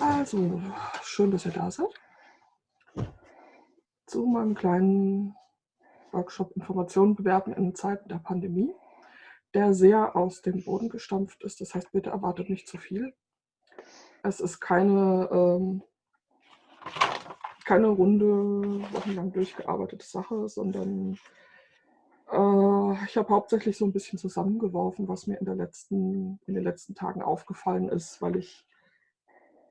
Also, schön, dass ihr da seid. Zu meinem kleinen Workshop Informationen bewerten in Zeiten der Pandemie, der sehr aus dem Boden gestampft ist. Das heißt, bitte erwartet nicht zu viel. Es ist keine, ähm, keine runde, wochenlang durchgearbeitete Sache, sondern äh, ich habe hauptsächlich so ein bisschen zusammengeworfen, was mir in, der letzten, in den letzten Tagen aufgefallen ist, weil ich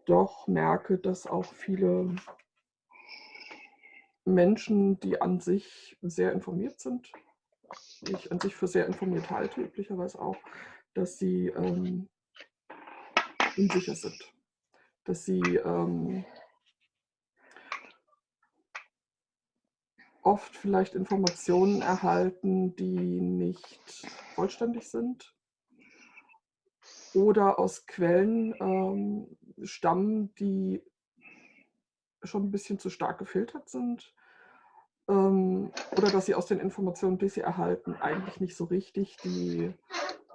doch merke, dass auch viele Menschen, die an sich sehr informiert sind, die ich an sich für sehr informiert halte, üblicherweise auch, dass sie ähm, unsicher sind, dass sie ähm, oft vielleicht Informationen erhalten, die nicht vollständig sind oder aus Quellen ähm, stammen, die schon ein bisschen zu stark gefiltert sind ähm, oder dass sie aus den Informationen, die sie erhalten, eigentlich nicht so richtig die,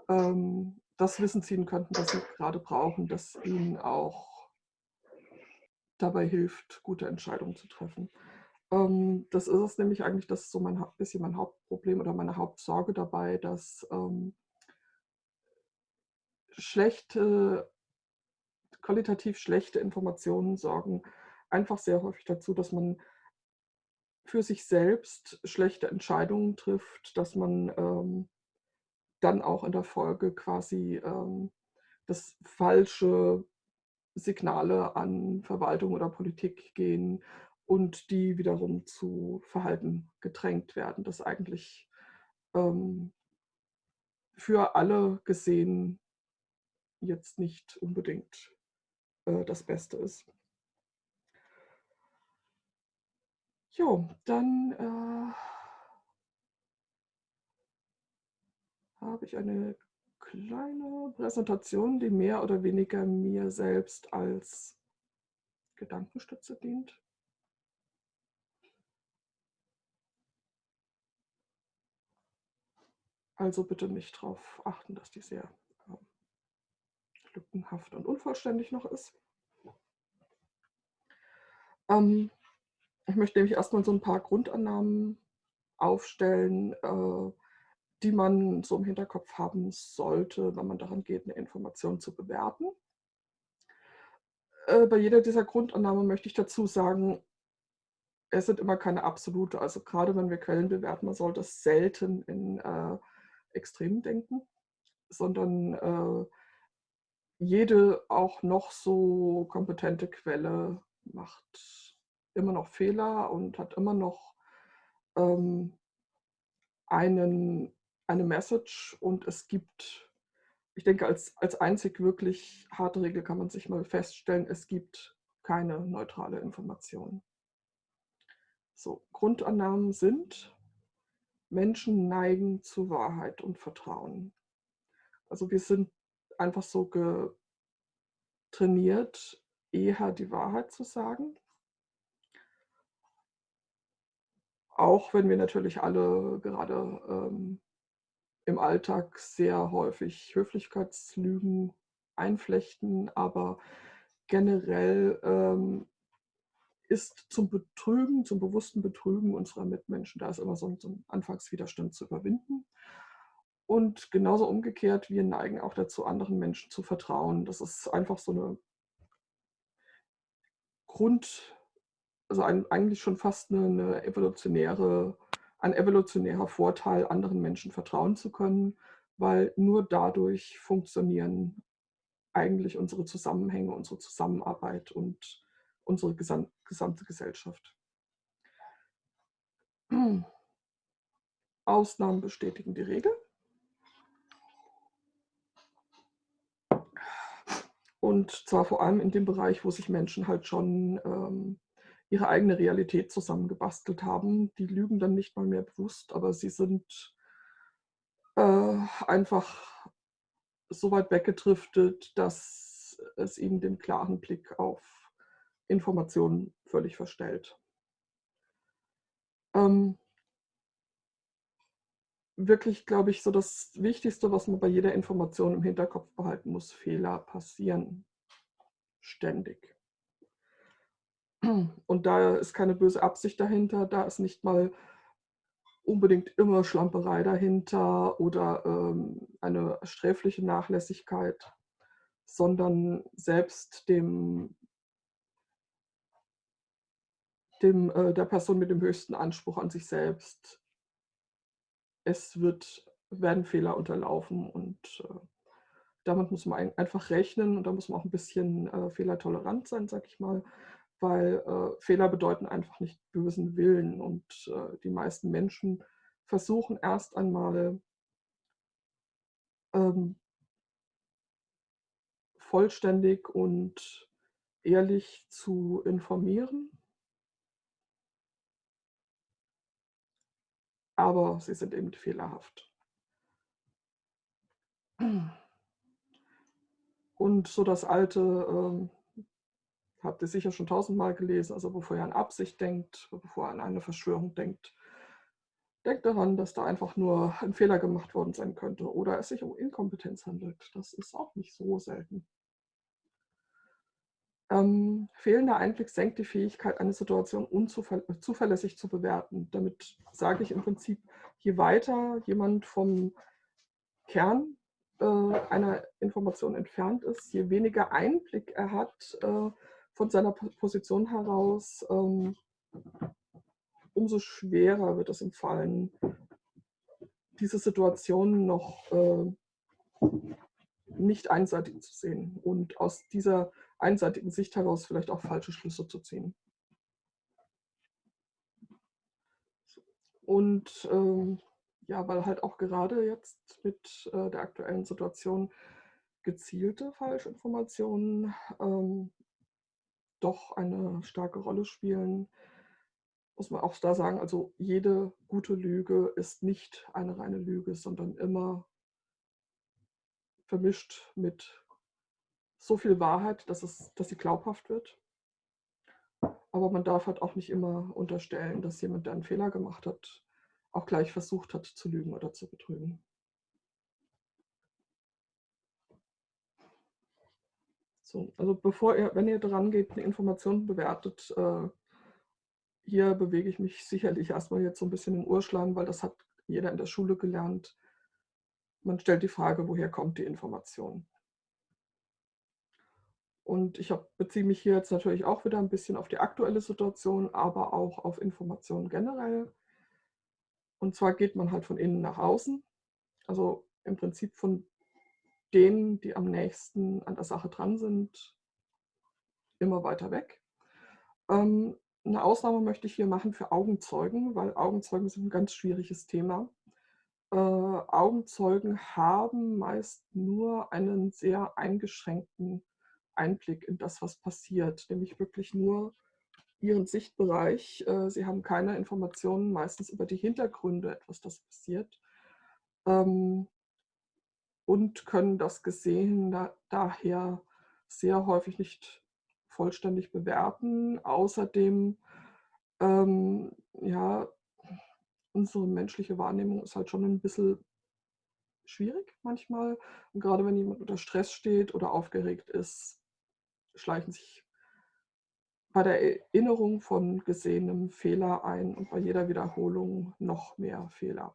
ähm, das Wissen ziehen könnten, das sie gerade brauchen, das ihnen auch dabei hilft, gute Entscheidungen zu treffen. Ähm, das ist es nämlich eigentlich, das ist so mein bisschen mein Hauptproblem oder meine Hauptsorge dabei, dass ähm, schlechte, qualitativ schlechte Informationen sorgen einfach sehr häufig dazu, dass man für sich selbst schlechte Entscheidungen trifft, dass man ähm, dann auch in der Folge quasi ähm, das falsche Signale an Verwaltung oder Politik gehen und die wiederum zu Verhalten gedrängt werden, das eigentlich ähm, für alle gesehen jetzt nicht unbedingt äh, das Beste ist. Jo, dann äh, habe ich eine kleine Präsentation, die mehr oder weniger mir selbst als Gedankenstütze dient. Also bitte nicht darauf achten, dass die sehr lückenhaft und unvollständig noch ist. Ähm, ich möchte nämlich erstmal so ein paar Grundannahmen aufstellen, äh, die man so im Hinterkopf haben sollte, wenn man daran geht, eine Information zu bewerten. Äh, bei jeder dieser Grundannahmen möchte ich dazu sagen, es sind immer keine absolute. Also gerade wenn wir Quellen bewerten, man sollte selten in äh, Extremen denken, sondern äh, jede auch noch so kompetente Quelle macht immer noch Fehler und hat immer noch ähm, einen, eine Message und es gibt, ich denke, als, als einzig wirklich harte Regel kann man sich mal feststellen, es gibt keine neutrale Information. So, Grundannahmen sind, Menschen neigen zu Wahrheit und Vertrauen. Also wir sind einfach so trainiert, eher die Wahrheit zu sagen. Auch wenn wir natürlich alle gerade ähm, im Alltag sehr häufig Höflichkeitslügen einflechten, aber generell ähm, ist zum Betrügen, zum bewussten Betrügen unserer Mitmenschen, da ist immer so ein, so ein Anfangswiderstand zu überwinden. Und genauso umgekehrt, wir neigen auch dazu, anderen Menschen zu vertrauen. Das ist einfach so eine Grund, also ein, eigentlich schon fast eine, eine evolutionäre, ein evolutionärer Vorteil, anderen Menschen vertrauen zu können, weil nur dadurch funktionieren eigentlich unsere Zusammenhänge, unsere Zusammenarbeit und unsere gesamte Gesellschaft. Ausnahmen bestätigen die Regel. Und zwar vor allem in dem Bereich, wo sich Menschen halt schon ähm, ihre eigene Realität zusammengebastelt haben. Die lügen dann nicht mal mehr bewusst, aber sie sind äh, einfach so weit weggedriftet, dass es ihnen den klaren Blick auf Informationen völlig verstellt. Ähm, wirklich, glaube ich, so das Wichtigste, was man bei jeder Information im Hinterkopf behalten muss, Fehler passieren ständig. Und da ist keine böse Absicht dahinter, da ist nicht mal unbedingt immer Schlamperei dahinter oder, ähm, eine sträfliche Nachlässigkeit, sondern selbst dem dem äh, der Person mit dem höchsten Anspruch an sich selbst es wird werden Fehler unterlaufen und, äh, damit muss man ein einfach rechnen und da muss man auch 'n bisschen, äh, fehlertolerant sein, sage ich mal, weil, äh, Fehler bedeuten einfach nicht bösen Willen und, äh, die meisten Menschen versuchen erst einmal ähm vollständig und ehrlich zu informieren. Aber sie sind eben fehlerhaft. Und so das alte, ähm habt ihr sicher schon tausendmal gelesen, also bevor ihr an Absicht denkt, bevor ihr an eine Verschwörung denkt denkt daran, dass da einfach nur 'n Fehler gemacht worden sein könnte oder es sich um Inkompetenz handelt. Das ist auch nicht so selten. Ähm, fehlender Einblick senkt die Fähigkeit, eine Situation unzuver zuverlässig zu bewerten. Damit sage ich im Prinzip, je weiter jemand vom Kern, äh, einer Information entfernt ist, je weniger Einblick er hat, äh, von seiner Po Position heraus, ähm umso schwerer wird es ihm fallen, diese Situation noch, äh, nicht einseitig zu sehen und aus dieser einseitigen Sicht heraus vielleicht auch falsche Schlüsse zu ziehen. Und, ähm, ja, weil halt auch gerade jetzt mit, äh, der aktuellen Situation gezielte Falschinformationen, ähm, doch eine starke Rolle spielen, muss man auch da sagen, also jede gute Lüge ist nicht eine reine Lüge, sondern immer vermischt mit so viel Wahrheit, dass es dass sie glaubhaft wird. Aber man darf halt auch nicht immer unterstellen, dass jemand, der 'n Fehler gemacht hat, auch gleich versucht hat zu lügen oder zu betrügen. So, also bevor ihr wenn ihr dran geht, 'ne Information bewertet, äh hier bewege ich mich sicherlich erst mal jetzt so 'n bisschen im Urschleim, weil das hat jeder in der Schule gelernt. Man stellt die Frage: „Woher kommt die Information?“ Und ich habe beziehe mich hier jetzt natürlich auch wieder 'n bisschen auf die aktuelle Situation, aber auch auf Informationen generell. Und zwar geht man halt von innen nach außen, also im Prinzip von denen, die am nächsten an der Sache dran sind immer weiter weg. Ähm, 'ne Ausnahme möchte ich hier machen für Augenzeugen, weil Augenzeugen sind 'n ganz schwieriges Thema. Äh, Augenzeugen haben meist nur einen sehr eingeschränkten Einblick in das, was passiert, nämlich wirklich nur ihren Sichtbereich. Äh, sie haben keine Informationen meistens über die Hintergründe etwas, das passiert. Ähm und können das Gesehene daher sehr häufig nicht vollständig bewerten. Außerdem, ähm, ja, unsere menschliche Wahrnehmung ist halt schon 'n bisschen schwierig manchmal. Und grade wenn jemand unter Stress steht oder aufgeregt ist, schleichen sich bei der Erinnerung von Gesehenem Fehler ein und bei jeder Wiederholung noch mehr Fehler.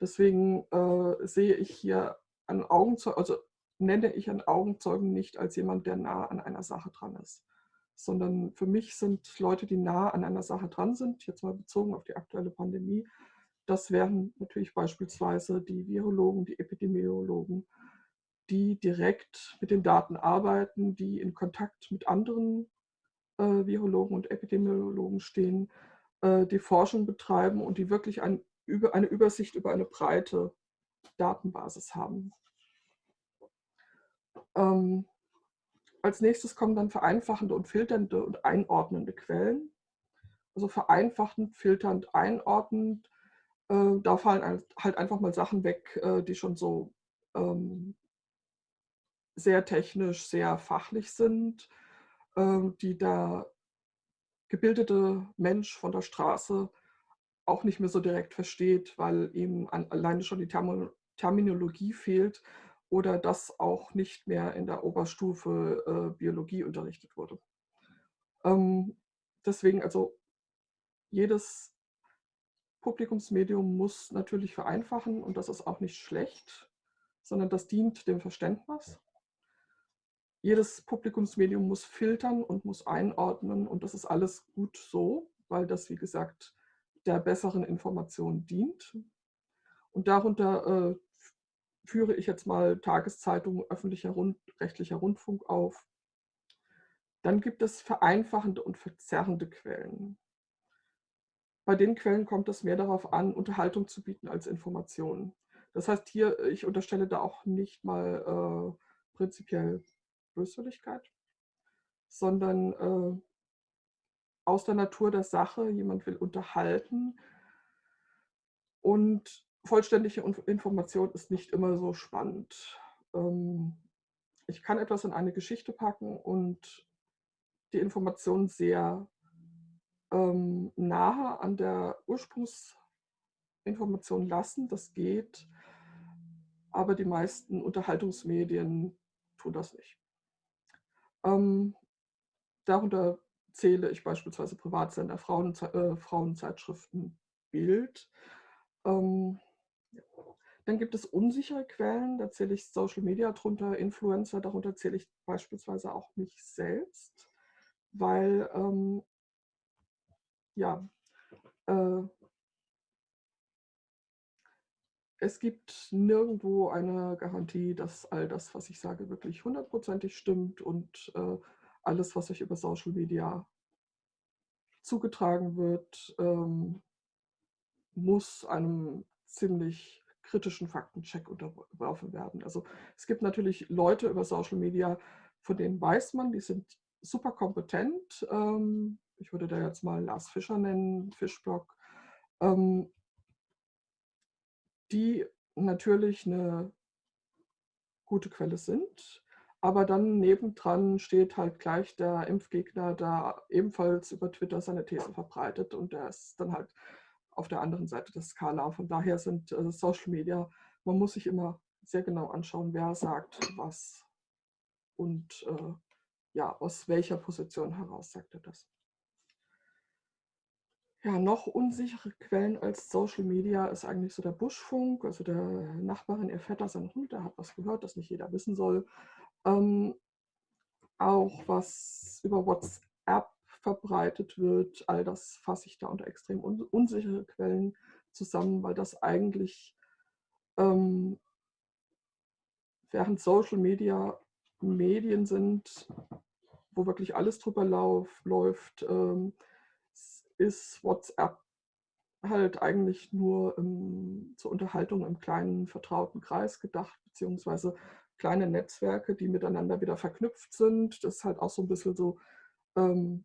Deswegen, äh, sehe ich hier einen Augenzeu also nenne ich einen Augenzeugen nicht als jemand, der nah an einer Sache dran ist, sondern für mich sind Leute, die nah an einer Sache dran sind, jetzt mal bezogen auf die aktuelle Pandemie, das wären natürlich beispielsweise die Virologen, die Epidemiologen, die direkt mit den Daten arbeiten, die in Kontakt mit anderen, äh, Virologen und Epidemiologen stehen, äh, die Forschung betreiben und die wirklich ein über eine Übersicht über eine breite Datenbasis haben. Ähm, als Nächstes kommen dann vereinfachende und filternde und einordnende Quellen. Also vereinfachend, filternd, einordnend, äh, da fallen halt einfach mal Sachen weg, äh, die schon so, ähm sehr technisch, sehr fachlich sind, ähm, die der gebildete Mensch von der Straße auch nicht mehr so direkt versteht, weil ihm alleine schon die Terminologie fehlt oder das auch nicht mehr in der Oberstufe, äh, Biologie unterrichtet wurde. Ähm, deswegen also jedes Publikumsmedium muss natürlich vereinfachen und das ist auch nicht schlecht, sondern das dient dem Verständnis. Jedes Publikumsmedium muss filtern und muss einordnen und das ist alles gut so, weil das, wie gesagt, der besseren Information dient. Und darunter äh, führe ich jetzt mal Tageszeitungen, öffentlicher Rund, rechtlicher Rundfunk auf. Dann gibt es vereinfachende und verzerrende Quellen. Bei den Quellen kommt es mehr darauf an, Unterhaltung zu bieten als Informationen. Das heißt hier, ich unterstelle da auch nicht mal äh, prinzipiell Böswilligkeit, sondern äh, aus der Natur der Sache, jemand will unterhalten und vollständige Information ist nicht immer so spannend. Ähm, ich kann etwas in eine Geschichte packen und die Information sehr ähm, nahe an der Ursprungsinformation lassen. Das geht, aber die meisten Unterhaltungsmedien tun das nicht. Ähm, darunter zähle ich beispielsweise Privatsender, Frauenze äh, Frauenzeitschriften, Bild. Ähm, dann gibt es unsichere Quellen, da zähle ich Social Media drunter, Influencer, darunter zähle ich beispielsweise auch mich selbst, weil ähm, ja, äh, es gibt nirgendwo eine Garantie, dass all das, was ich sage, wirklich hundertprozentig stimmt und äh, alles, was euch über Social Media zugetragen wird, ähm, muss einem ziemlich kritischen Faktencheck unterworfen werden. Also es gibt natürlich Leute über Social Media, von denen weiß man, die sind super kompetent. Ähm, ich würde da jetzt mal Lars Fischer nennen, Fischblock, ähm, die natürlich eine gute Quelle sind. Aber dann nebendran steht halt gleich der Impfgegner, der ebenfalls über Twitter seine These verbreitet und der ist dann halt auf der anderen Seite der Skala. Von daher sind äh, Social Media, man muss sich immer sehr genau anschauen, wer sagt was und äh, ja, aus welcher Position heraus sagt er das. Ja, noch unsichere Quellen als Social Media ist eigentlich so der Buschfunk, also der Nachbarin, ihr Vetter, sein Hund, der hat was gehört, das nicht jeder wissen soll. Ähm, auch was über WhatsApp verbreitet wird, all das fasse ich da unter extrem un unsichere Quellen zusammen, weil das eigentlich ähm, während Social Media Medien sind, wo wirklich alles drüber lauf, läuft, ähm, ist WhatsApp halt eigentlich nur ähm, zur Unterhaltung im kleinen vertrauten Kreis gedacht, beziehungsweise kleine Netzwerke, die miteinander wieder verknüpft sind. Das ist halt auch so ein bisschen so ähm,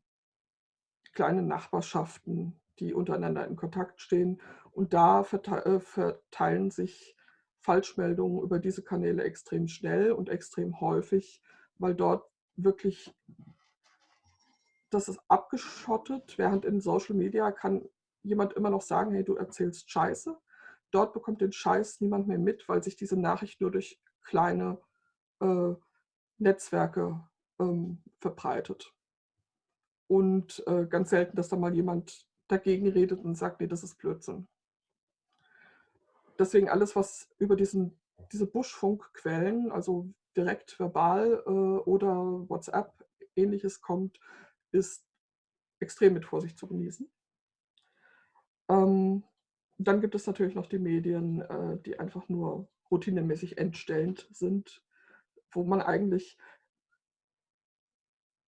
kleine Nachbarschaften, die untereinander in Kontakt stehen. Und da äh, verteilen sich Falschmeldungen über diese Kanäle extrem schnell und extrem häufig, weil dort wirklich das ist abgeschottet, während in Social Media kann jemand immer noch sagen, hey, du erzählst Scheiße. Dort bekommt den Scheiß niemand mehr mit, weil sich diese Nachricht nur durch kleine äh, Netzwerke ähm, verbreitet. Und äh, ganz selten, dass da mal jemand dagegen redet und sagt, nee, das ist Blödsinn. Deswegen alles, was über diesen, diese Buschfunkquellen, also direkt verbal äh, oder WhatsApp ähnliches kommt, ist extrem mit Vorsicht zu genießen. Ähm, dann gibt es natürlich noch die Medien, äh, die einfach nur routinemäßig entstellend sind, wo man eigentlich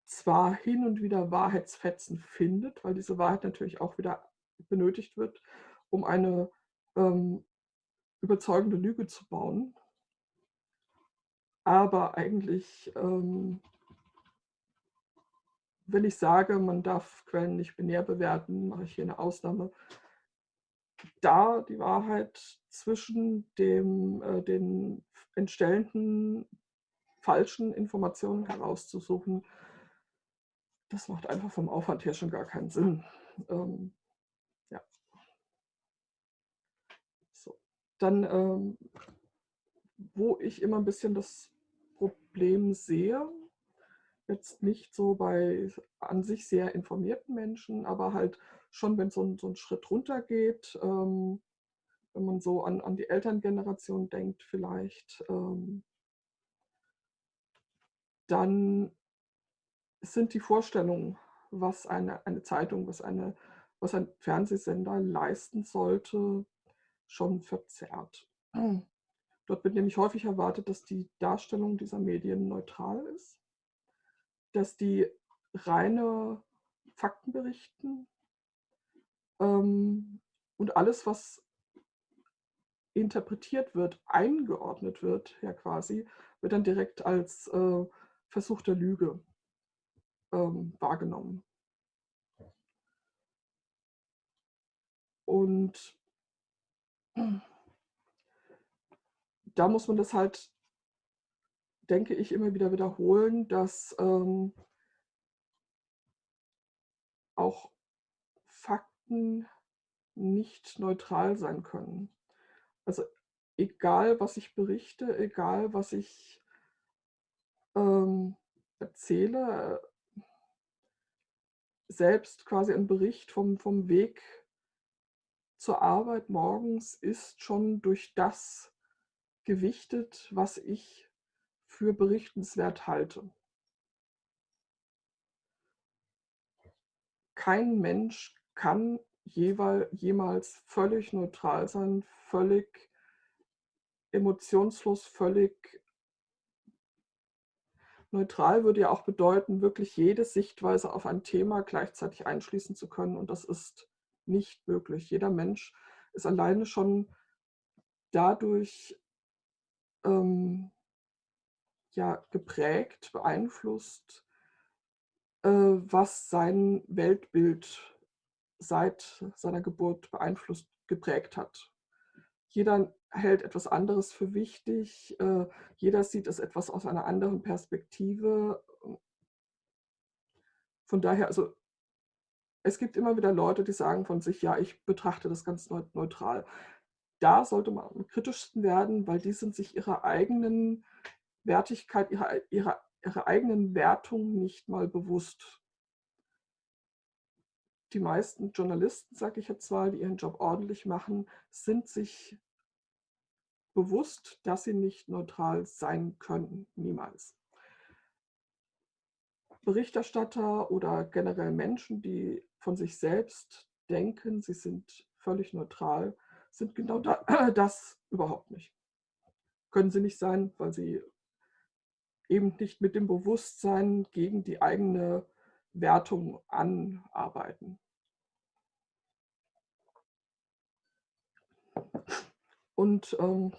zwar hin und wieder Wahrheitsfetzen findet, weil diese Wahrheit natürlich auch wieder benötigt wird, um eine ähm, überzeugende Lüge zu bauen. Aber eigentlich ähm, wenn ich sage, man darf Quellen nicht binär bewerten, mache ich hier eine Ausnahme. Da die Wahrheit zwischen dem, äh, den entstellenden falschen Informationen herauszusuchen, das macht einfach vom Aufwand her schon gar keinen Sinn. Ähm, ja. So. Dann, ähm, wo ich immer ein bisschen das Problem sehe, Jetzt nicht so bei an sich sehr informierten Menschen, aber halt schon, wenn so 'n so 'n Schritt runtergeht, ähm, wenn man so an an die Elterngeneration denkt vielleicht, ähm dann sind die Vorstellungen, was eine eine Zeitung, was eine was ein Fernsehsender leisten sollte, schon verzerrt. Dort wird nämlich häufig erwartet, dass die Darstellung dieser Medien neutral ist dass die reine Fakten berichten. Ähm, und alles, was interpretiert wird, eingeordnet wird, ja quasi, wird dann direkt als, äh, Versuch der Lüge, ähm, wahrgenommen. Und da muss man das halt denke ich, immer wieder wiederholen, dass, ähm auch Fakten nicht neutral sein können. Also, egal was ich berichte, egal was ich ähm, erzähle selbst quasi ein Bericht vom vom Weg zur Arbeit morgens ist schon durch das gewichtet, was ich für berichtenswert halte. Kein Mensch kann jemals völlig neutral sein, völlig emotionslos, völlig neutral würde ja auch bedeuten, wirklich jede Sichtweise auf ein Thema gleichzeitig einschließen zu können und das ist nicht möglich. Jeder Mensch ist alleine schon dadurch ähm, ja, geprägt, beeinflusst, äh, was sein Weltbild seit seiner Geburt beeinflusst geprägt hat. Jeder hält etwas anderes für wichtig, äh, jeder sieht es etwas aus einer anderen Perspektive. Von daher, also es gibt immer wieder Leute, die sagen von sich: „Ja, ich betrachte das ganz neu neutral.“ Da sollte man am kritischsten werden, weil die sind sich ihrer eigenen Wertigkeit, ihrer ihrer ihrer eigenen Wertung nicht mal bewusst. Die meisten Journalisten, sage ich jetzt mal, die ihren Job ordentlich machen, sind sich bewusst, dass sie nicht neutral sein können, niemals. Berichterstatter oder generell Menschen, die von sich selbst denken, sie sind völlig neutral, sind genau da das überhaupt nicht. Können sie nicht sein, weil sie eben nicht mit dem Bewusstsein gegen die eigene Wertung anarbeiten. Und ähm,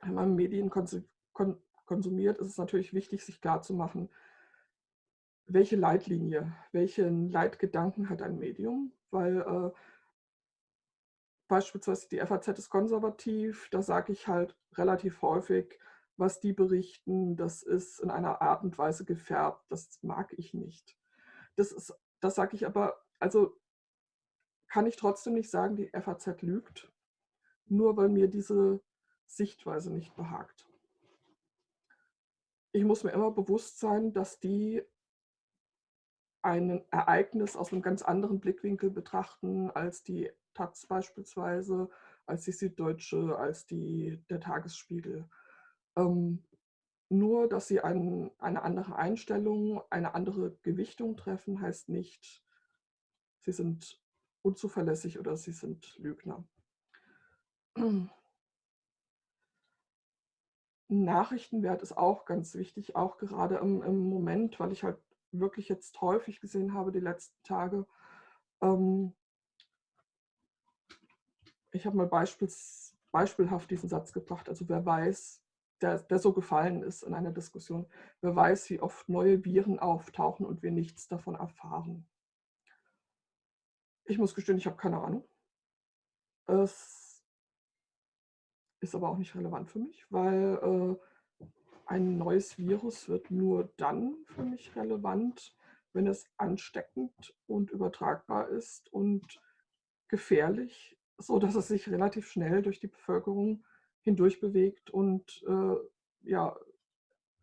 wenn man Medien konsumiert, ist es natürlich wichtig, sich klarzumachen, welche Leitlinie, welchen Leitgedanken hat ein Medium, weil äh, beispielsweise die FAZ ist konservativ, da sage ich halt relativ häufig, was die berichten, das ist in einer Art und Weise gefärbt, das mag ich nicht. Das das sage ich aber also kann ich trotzdem nicht sagen, die FAZ lügt, nur weil mir diese Sichtweise nicht behagt. Ich muss mir immer bewusst sein, dass die ein Ereignis aus einem ganz anderen Blickwinkel betrachten als die Taz beispielsweise, als die Süddeutsche, als die der Tagesspiegel. Ähm, nur, dass sie ein, eine andere Einstellung, eine andere Gewichtung treffen, heißt nicht, sie sind unzuverlässig oder sie sind Lügner. Nachrichtenwert ist auch ganz wichtig, auch gerade im, im, Moment, weil ich halt wirklich jetzt häufig gesehen habe die letzten Tage. Ähm, ich habe mal beispiels, beispielhaft diesen Satz gebracht, also wer weiß, der, der so gefallen ist in einer Diskussion. Wer weiß, wie oft neue Viren auftauchen und wir nichts davon erfahren. Ich muss gestehen, ich habe keine Ahnung. Es ist aber auch nicht relevant für mich, weil äh, ein neues Virus wird nur dann für mich relevant, wenn es ansteckend und übertragbar ist und gefährlich, so dass es sich relativ schnell durch die Bevölkerung hindurch bewegt und äh, ja,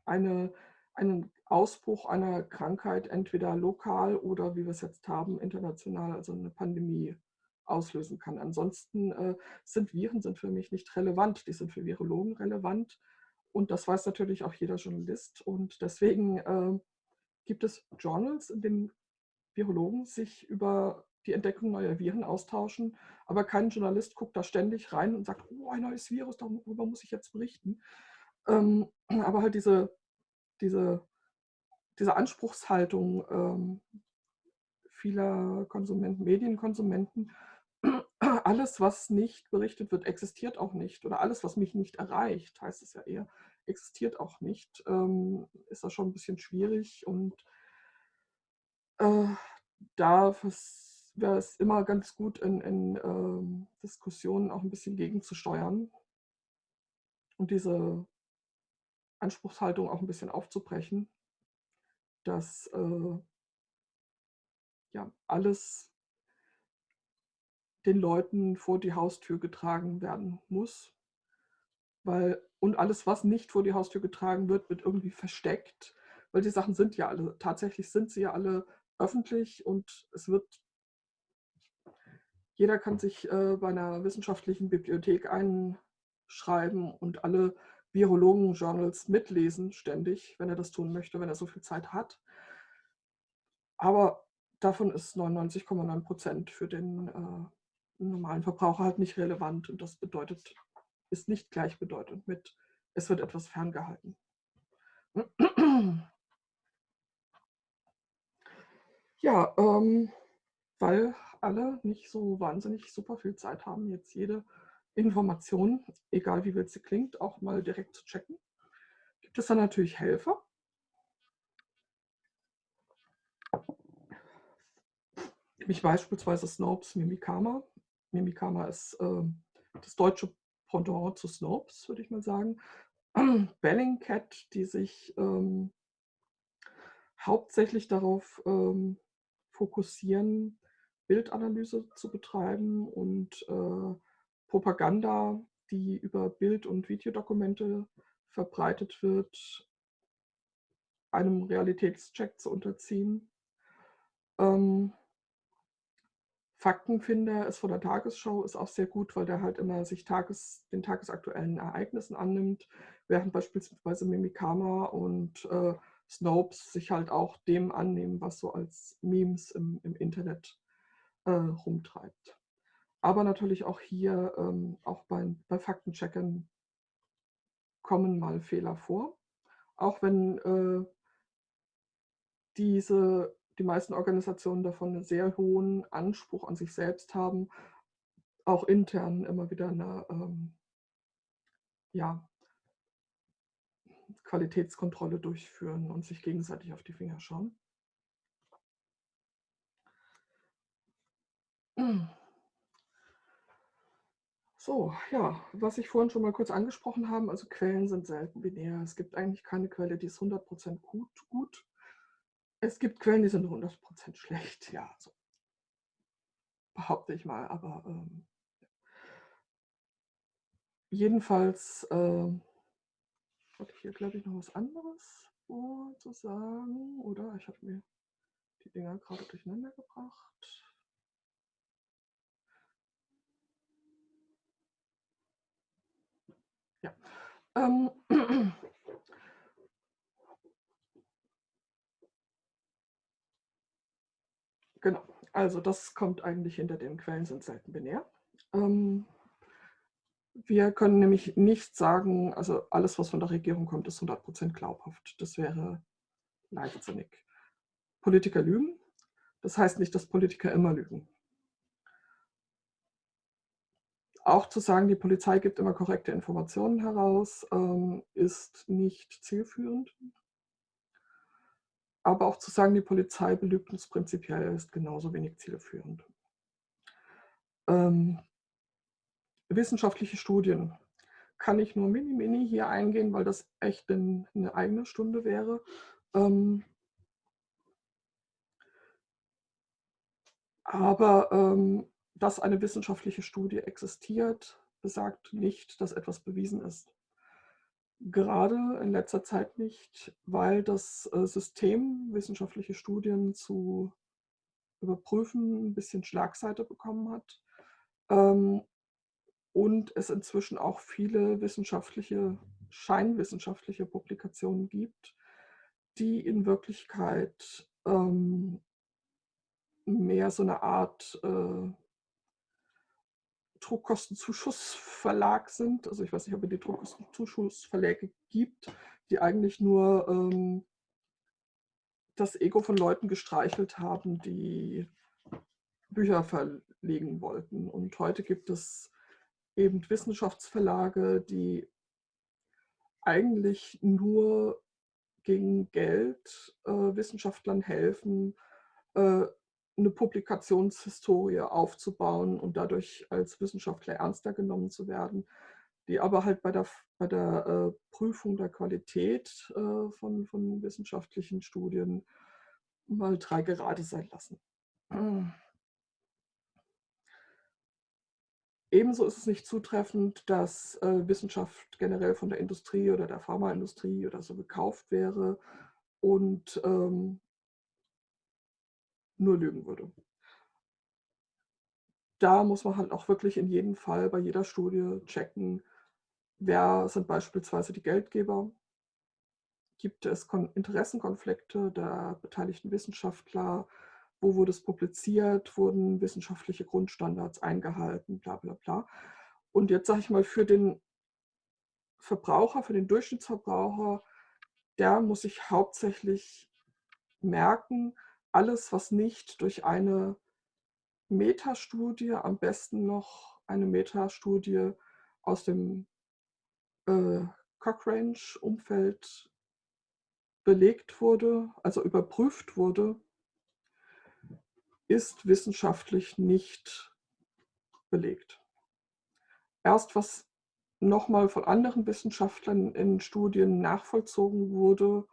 eine, einen Ausbruch einer Krankheit entweder lokal oder, wie wir es jetzt haben, international, also eine Pandemie auslösen kann. Ansonsten äh, sind Viren sind für mich nicht relevant, die sind für Virologen relevant. Und das weiß natürlich auch jeder Journalist. Und deswegen äh, gibt es Journals, in denen Virologen sich über die Entdeckung neuer Viren austauschen, aber kein Journalist guckt da ständig rein und sagt, oh, ein neues Virus, darüber muss ich jetzt berichten. Ähm, aber halt diese, diese, diese Anspruchshaltung ähm, vieler Konsumenten, Medienkonsumenten, alles, was nicht berichtet wird, existiert auch nicht. Oder alles, was mich nicht erreicht, heißt es ja eher, existiert auch nicht. Ähm, ist das schon ein bisschen schwierig und äh, da wäre es immer ganz gut, in, in ähm, Diskussionen auch ein bisschen gegenzusteuern und diese Anspruchshaltung auch ein bisschen aufzubrechen, dass äh, ja, alles den Leuten vor die Haustür getragen werden muss. Weil, und alles, was nicht vor die Haustür getragen wird, wird irgendwie versteckt. Weil die Sachen sind ja alle, tatsächlich sind sie ja alle öffentlich und es wird, jeder kann sich äh, bei einer wissenschaftlichen Bibliothek einschreiben und alle Virologen-Journals mitlesen, ständig, wenn er das tun möchte, wenn er so viel Zeit hat. Aber davon ist 99,9 Prozent für den äh, normalen Verbraucher halt nicht relevant und das bedeutet, ist nicht gleichbedeutend mit, es wird etwas ferngehalten. Ja, ähm, weil alle nicht so wahnsinnig super viel Zeit haben, jetzt jede Information, egal wie wild sie klingt, auch mal direkt zu checken. Gibt es dann natürlich Helfer. Nämlich beispielsweise Snopes Mimikama. Mimikama ist äh, das deutsche Pendant zu Snopes, würde ich mal sagen. Bellingcat, die sich ähm, hauptsächlich darauf ähm, fokussieren, Bildanalyse zu betreiben und äh, Propaganda, die über Bild- und Videodokumente verbreitet wird, einem Realitätscheck zu unterziehen. Ähm, Faktenfinder ist von der Tagesschau ist auch sehr gut, weil der halt immer sich Tages, den tagesaktuellen Ereignissen annimmt, während beispielsweise Mimikama und äh, Snopes sich halt auch dem annehmen, was so als Memes im, im Internet äh, rumtreibt. Aber natürlich auch hier, ähm, auch bei, bei Faktencheckern kommen mal Fehler vor. Auch wenn äh, diese die meisten Organisationen davon einen sehr hohen Anspruch an sich selbst haben, auch intern immer wieder eine ähm, ja, Qualitätskontrolle durchführen und sich gegenseitig auf die Finger schauen. So, ja, was ich vorhin schon mal kurz angesprochen habe, also Quellen sind selten binär. Es gibt eigentlich keine Quelle, die ist 100% gut, gut es gibt Quellen, die sind 100% schlecht, ja, so behaupte ich mal, aber ähm, jedenfalls äh, habe ich hier, glaube ich, noch was anderes zu sagen, oder? Ich habe mir die Dinger gerade durcheinander gebracht. Ja. Ähm, Genau, also das kommt eigentlich hinter den Quellen sind selten binär. Ähm, wir können nämlich nicht sagen, also alles, was von der Regierung kommt, ist 100% glaubhaft. Das wäre leichtsinnig. Politiker lügen. Das heißt nicht, dass Politiker immer lügen. Auch zu sagen, die Polizei gibt immer korrekte Informationen heraus, ähm, ist nicht zielführend. Aber auch zu sagen, die Polizei belügt uns prinzipiell, ist genauso wenig zielführend. Ähm, wissenschaftliche Studien kann ich nur mini, mini hier eingehen, weil das echt eine eigene Stunde wäre. Ähm, aber ähm, dass eine wissenschaftliche Studie existiert, besagt nicht, dass etwas bewiesen ist. Gerade in letzter Zeit nicht, weil das, äh, System, wissenschaftliche Studien zu überprüfen, 'n bisschen Schlagseite bekommen hat, ähm, und es inzwischen auch viele wissenschaftliche scheinwissenschaftliche Publikationen gibt, die in Wirklichkeit, ähm mehr so 'ne Art, äh Druckkostenzuschussverlag sind. Also, ich weiß nicht, ob es die Druckkostenzuschussverläge gibt, die eigentlich nur, ähm das Ego von Leuten gestreichelt haben, die Bücher verlegen wollten. Und heute gibt es eben Wissenschaftsverlage, die eigentlich nur gegen Geld, äh, Wissenschaftlern helfen, äh, 'ne Publikationshistorie aufzubauen und dadurch als Wissenschaftler ernster genommen zu werden, die aber halt bei der bei der, äh, Prüfung der Qualität, äh, von von wissenschaftlichen Studien mal 3 gerade sein lassen. Ebenso ist es nicht zutreffend, dass, äh, Wissenschaft generell von der Industrie oder der Pharmaindustrie oder so gekauft wäre und, ähm nur lügen würde. Da muss man halt auch wirklich in jedem Fall bei jeder Studie checken, wer sind beispielsweise die Geldgeber? Gibt es Kon Interessenkonflikte der beteiligten Wissenschaftler? Wo wurde es publiziert? Wurden wissenschaftliche Grundstandards eingehalten? Bla bla bla. Und jetzt sage ich mal, für den Verbraucher, für den Durchschnittsverbraucher, der muss sich hauptsächlich merken, alles, was nicht durch eine Metastudie, am besten noch eine Metastudie aus dem, äh, Cochrane-Umfeld belegt wurde, also überprüft wurde ist wissenschaftlich nicht belegt. Erst was noch mal von anderen Wissenschaftlern in Studien nachvollzogen wurde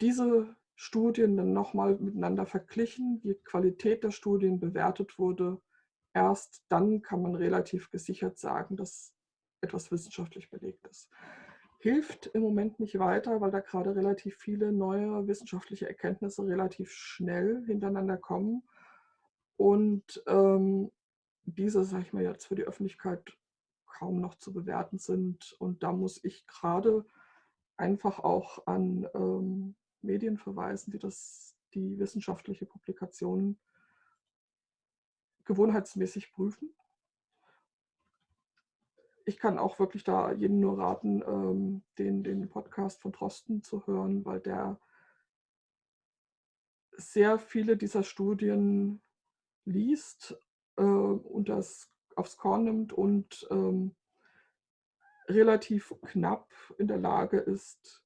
diese Studien dann noch mal miteinander verglichen, die Qualität der Studien bewertet wurde. Erst dann kann man relativ gesichert sagen, dass etwas wissenschaftlich belegt ist. Hilft im Moment nicht weiter, weil da grade relativ viele neue wissenschaftliche Erkenntnisse relativ schnell hintereinander kommen und, ähm, diese, sage ich mal jetzt, für die Öffentlichkeit kaum noch zu bewerten sind. Und da muss ich grade einfach auch an, ähm, Medien verweisen, die das die wissenschaftliche Publikation gewohnheitsmäßig prüfen. Ich kann auch wirklich da jedem nur raten, ähm, den den Podcast von Drosten zu hören, weil der sehr viele dieser Studien liest, äh, und das aufs Korn nimmt und, ähm relativ knapp in der Lage ist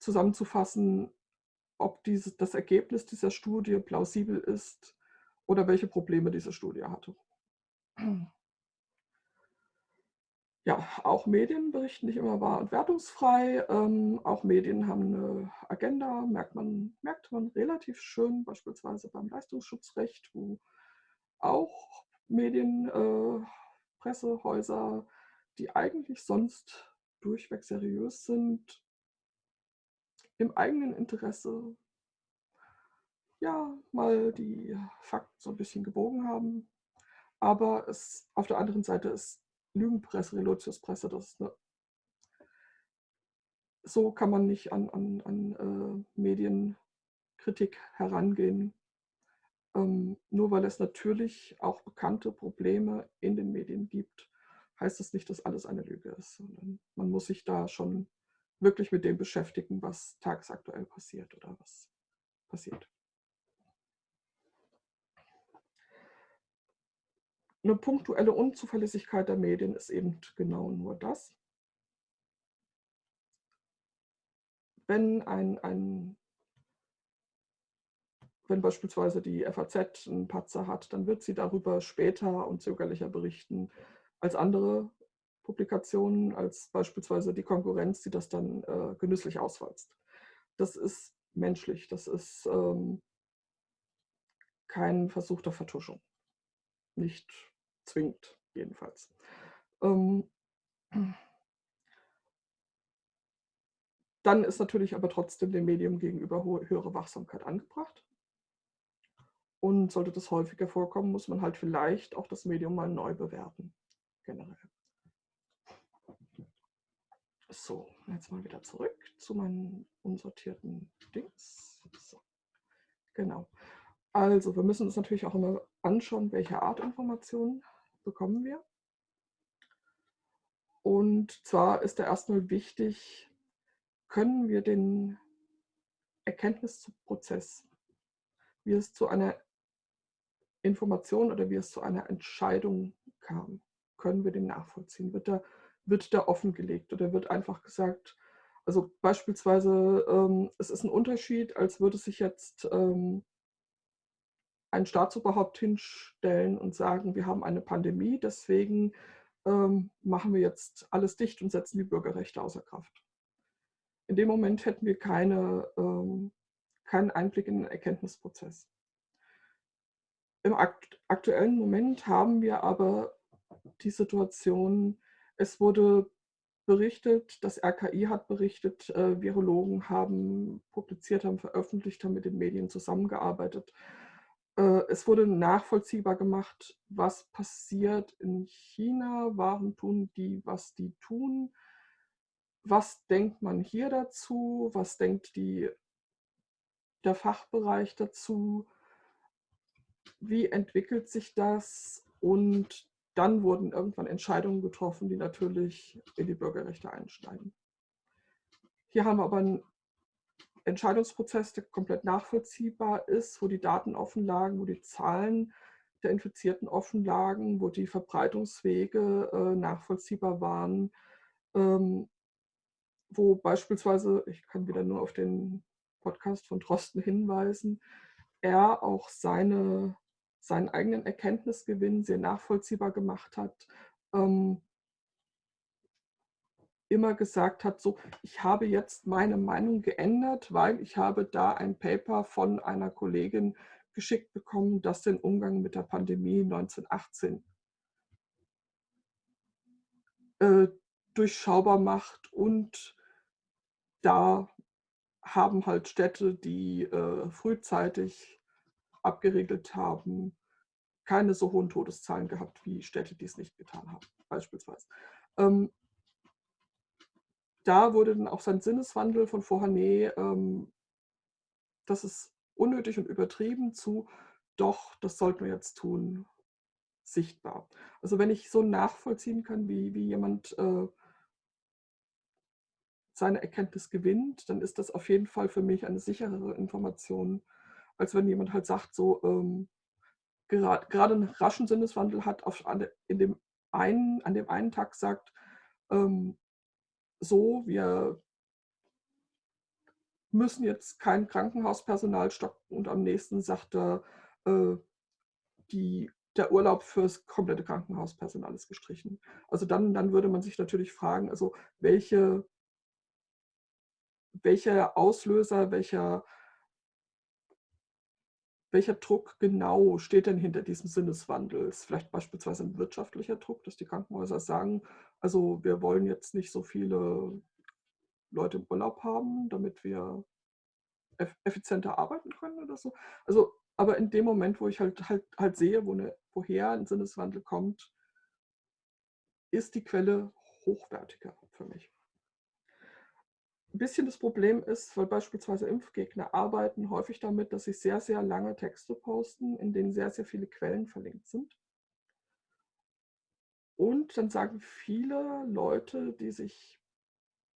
zusammenzufassen, ob dieses das Ergebnis dieser Studie plausibel ist oder welche Probleme diese Studie hatte. Ja, auch Medien berichten nicht immer wahr und wertungsfrei. Ähm, auch Medien haben 'ne Agenda, merkt man merkt man relativ schön, beispielsweise beim Leistungsschutzrecht, wo auch Medien, äh, Pressehäuser, die eigentlich sonst durchweg seriös sind im eigenen Interesse ja, mal die Fakten so 'n bisschen gebogen haben. Aber es auf der anderen Seite ist Lügenpresse, Relotiuspresse, das ist 'ne so kann man nicht an an an, äh, Medienkritik herangehen. Ähm, nur weil es natürlich auch bekannte Probleme in den Medien gibt, heißt das nicht, dass alles eine Lüge ist, sondern man muss sich da schon wirklich mit dem beschäftigen, was tagesaktuell passiert oder was passiert. 'Ne punktuelle Unzuverlässigkeit der Medien ist eben genau nur das. Wenn ein ein wenn beispielsweise die FAZ 'n Patzer hat, dann wird sie darüber später und zögerlicher berichten als andere Publikationen, als beispielsweise die Konkurrenz, die das dann, äh, genüsslich auswalzt. Das ist menschlich, das ist, ähm kein Versuch der Vertuschung. Nicht zwingend jedenfalls. Ähm dann ist natürlich aber trotzdem dem Medium gegenüber höhere Wachsamkeit angebracht. Und sollte das häufiger vorkommen, muss man halt vielleicht auch das Medium mal neu bewerten, generell. So, jetzt mal wieder zurück zu meinen unsortierten Dings. So, genau. Also, wir müssen uns natürlich auch immer anschauen, welche Art Informationen bekommen wir. Und zwar ist da erstmal wichtig, können wir den Erkenntnisprozess, wie es zu einer Information oder wie es zu einer Entscheidung kam, können wir den nachvollziehen? Wird da, wird da offengelegt oder wird einfach gesagt, also beispielsweise, ähm, es ist ein Unterschied, als würde sich jetzt ähm, ein Staatsoberhaupt hinstellen und sagen, wir haben eine Pandemie, deswegen ähm, machen wir jetzt alles dicht und setzen die Bürgerrechte außer Kraft. In dem Moment hätten wir keine, ähm, keinen Einblick in den Erkenntnisprozess. Im akt aktuellen Moment haben wir aber die Situation, es wurde berichtet, das RKI hat berichtet, äh, Virologen haben publiziert, haben veröffentlicht, haben mit den Medien zusammengearbeitet. Äh, es wurde nachvollziehbar gemacht, was passiert in China, warum tun die, was die tun, was denkt man hier dazu, was denkt die, der Fachbereich dazu, wie entwickelt sich das? Und dann wurden irgendwann Entscheidungen getroffen, die natürlich in die Bürgerrechte einsteigen. Hier haben wir aber einen Entscheidungsprozess, der komplett nachvollziehbar ist, wo die Daten offen lagen, wo die Zahlen der Infizierten offen lagen, wo die Verbreitungswege äh, nachvollziehbar waren, ähm, wo beispielsweise, ich kann wieder nur auf den Podcast von Drosten hinweisen, er auch seine, seinen eigenen Erkenntnisgewinn sehr nachvollziehbar gemacht hat, ähm, immer gesagt hat, so, ich habe jetzt meine Meinung geändert, weil ich habe da ein Paper von einer Kollegin geschickt bekommen, das den Umgang mit der Pandemie 1918 äh, durchschaubar macht und da haben halt Städte, die äh, frühzeitig abgeregelt haben, keine so hohen Todeszahlen gehabt wie Städte, die es nicht getan haben, beispielsweise. Ähm, da wurde dann auch sein Sinneswandel von nee, ähm, das ist unnötig und übertrieben zu, doch, das sollten wir jetzt tun, sichtbar. Also wenn ich so nachvollziehen kann, wie, wie jemand äh, seine Erkenntnis gewinnt, dann ist das auf jeden Fall für mich eine sicherere Information, als wenn jemand halt sagt, so ähm, gerade, gerade einen raschen Sinneswandel hat, auf, in dem einen, an dem einen Tag sagt, ähm, so, wir müssen jetzt kein Krankenhauspersonal stocken und am nächsten sagt er, äh, die, der Urlaub fürs komplette Krankenhauspersonal ist gestrichen. Also dann, dann würde man sich natürlich fragen, also welche welcher Auslöser, welcher, welcher Druck genau steht denn hinter diesem Sinneswandel? Ist vielleicht beispielsweise ein wirtschaftlicher Druck, dass die Krankenhäuser sagen, also wir wollen jetzt nicht so viele Leute im Urlaub haben, damit wir effizienter arbeiten können oder so. Also, aber in dem Moment, wo ich halt, halt, halt sehe, wo eine, woher ein Sinneswandel kommt, ist die Quelle hochwertiger für mich. Ein bisschen das Problem ist, weil beispielsweise Impfgegner arbeiten häufig damit, dass sie sehr, sehr lange Texte posten, in denen sehr, sehr viele Quellen verlinkt sind. Und dann sagen viele Leute, die sich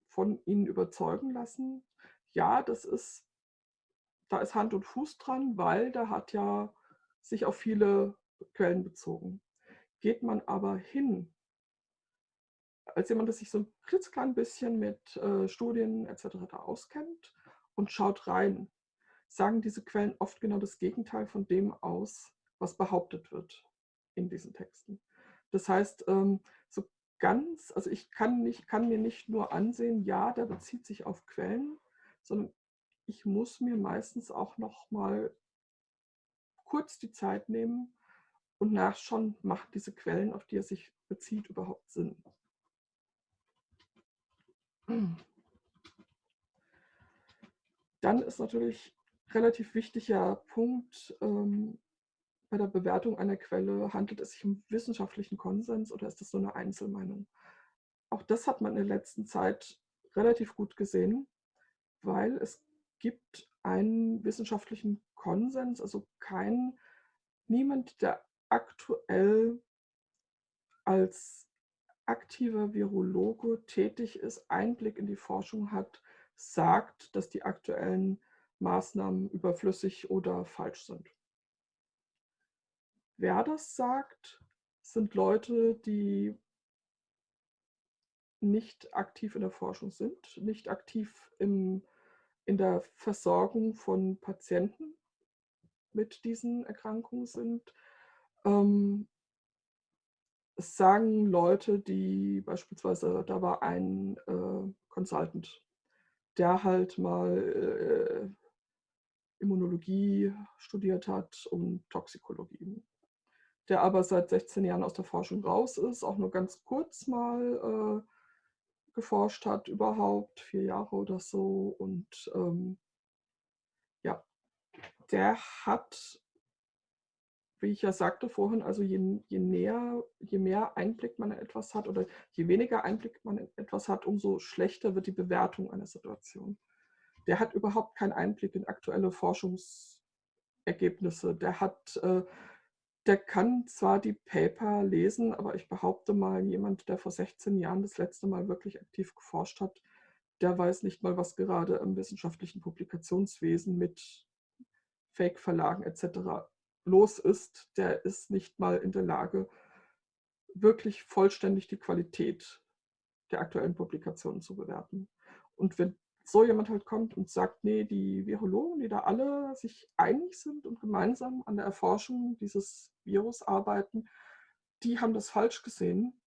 von ihnen überzeugen lassen, ja, das ist, da ist Hand und Fuß dran, weil da hat ja sich auf viele Quellen bezogen. Geht man aber hin als jemand, der sich so ein klitzeklein bisschen mit äh, Studien etc. da auskennt und schaut rein, sagen diese Quellen oft genau das Gegenteil von dem aus, was behauptet wird in diesen Texten. Das heißt, ähm, so ganz, also ich kann, nicht, kann mir nicht nur ansehen, ja, der bezieht sich auf Quellen, sondern ich muss mir meistens auch noch mal kurz die Zeit nehmen und nachschauen, macht diese Quellen, auf die er sich bezieht, überhaupt Sinn. Dann ist natürlich relativ wichtiger Punkt ähm, bei der Bewertung einer Quelle, handelt es sich um wissenschaftlichen Konsens oder ist das nur eine Einzelmeinung? Auch das hat man in der letzten Zeit relativ gut gesehen, weil es gibt einen wissenschaftlichen Konsens, also kein, niemand, der aktuell als aktiver Virologe tätig ist, Einblick in die Forschung hat, sagt, dass die aktuellen Maßnahmen überflüssig oder falsch sind. Wer das sagt, sind Leute, die nicht aktiv in der Forschung sind, nicht aktiv im, in der Versorgung von Patienten mit diesen Erkrankungen sind. Ähm, es sagen Leute, die beispielsweise, da war ein äh, Consultant, der halt mal äh, Immunologie studiert hat und Toxikologie. Der aber seit 16 Jahren aus der Forschung raus ist, auch nur ganz kurz mal äh, geforscht hat überhaupt, vier Jahre oder so. Und ähm, ja, der hat wie ich ja sagte vorhin, also je, je, näher, je mehr Einblick man in etwas hat oder je weniger Einblick man in etwas hat, umso schlechter wird die Bewertung einer Situation. Der hat überhaupt keinen Einblick in aktuelle Forschungsergebnisse. Der hat, äh, der kann zwar die Paper lesen, aber ich behaupte mal, jemand, der vor 16 Jahren das letzte Mal wirklich aktiv geforscht hat, der weiß nicht mal, was gerade im wissenschaftlichen Publikationswesen mit Fake-Verlagen etc los ist, der ist nicht mal in der Lage, wirklich vollständig die Qualität der aktuellen Publikationen zu bewerten. Und wenn so jemand halt kommt und sagt, nee, die Virologen, die da alle sich einig sind und gemeinsam an der Erforschung dieses Virus arbeiten, die haben das falsch gesehen,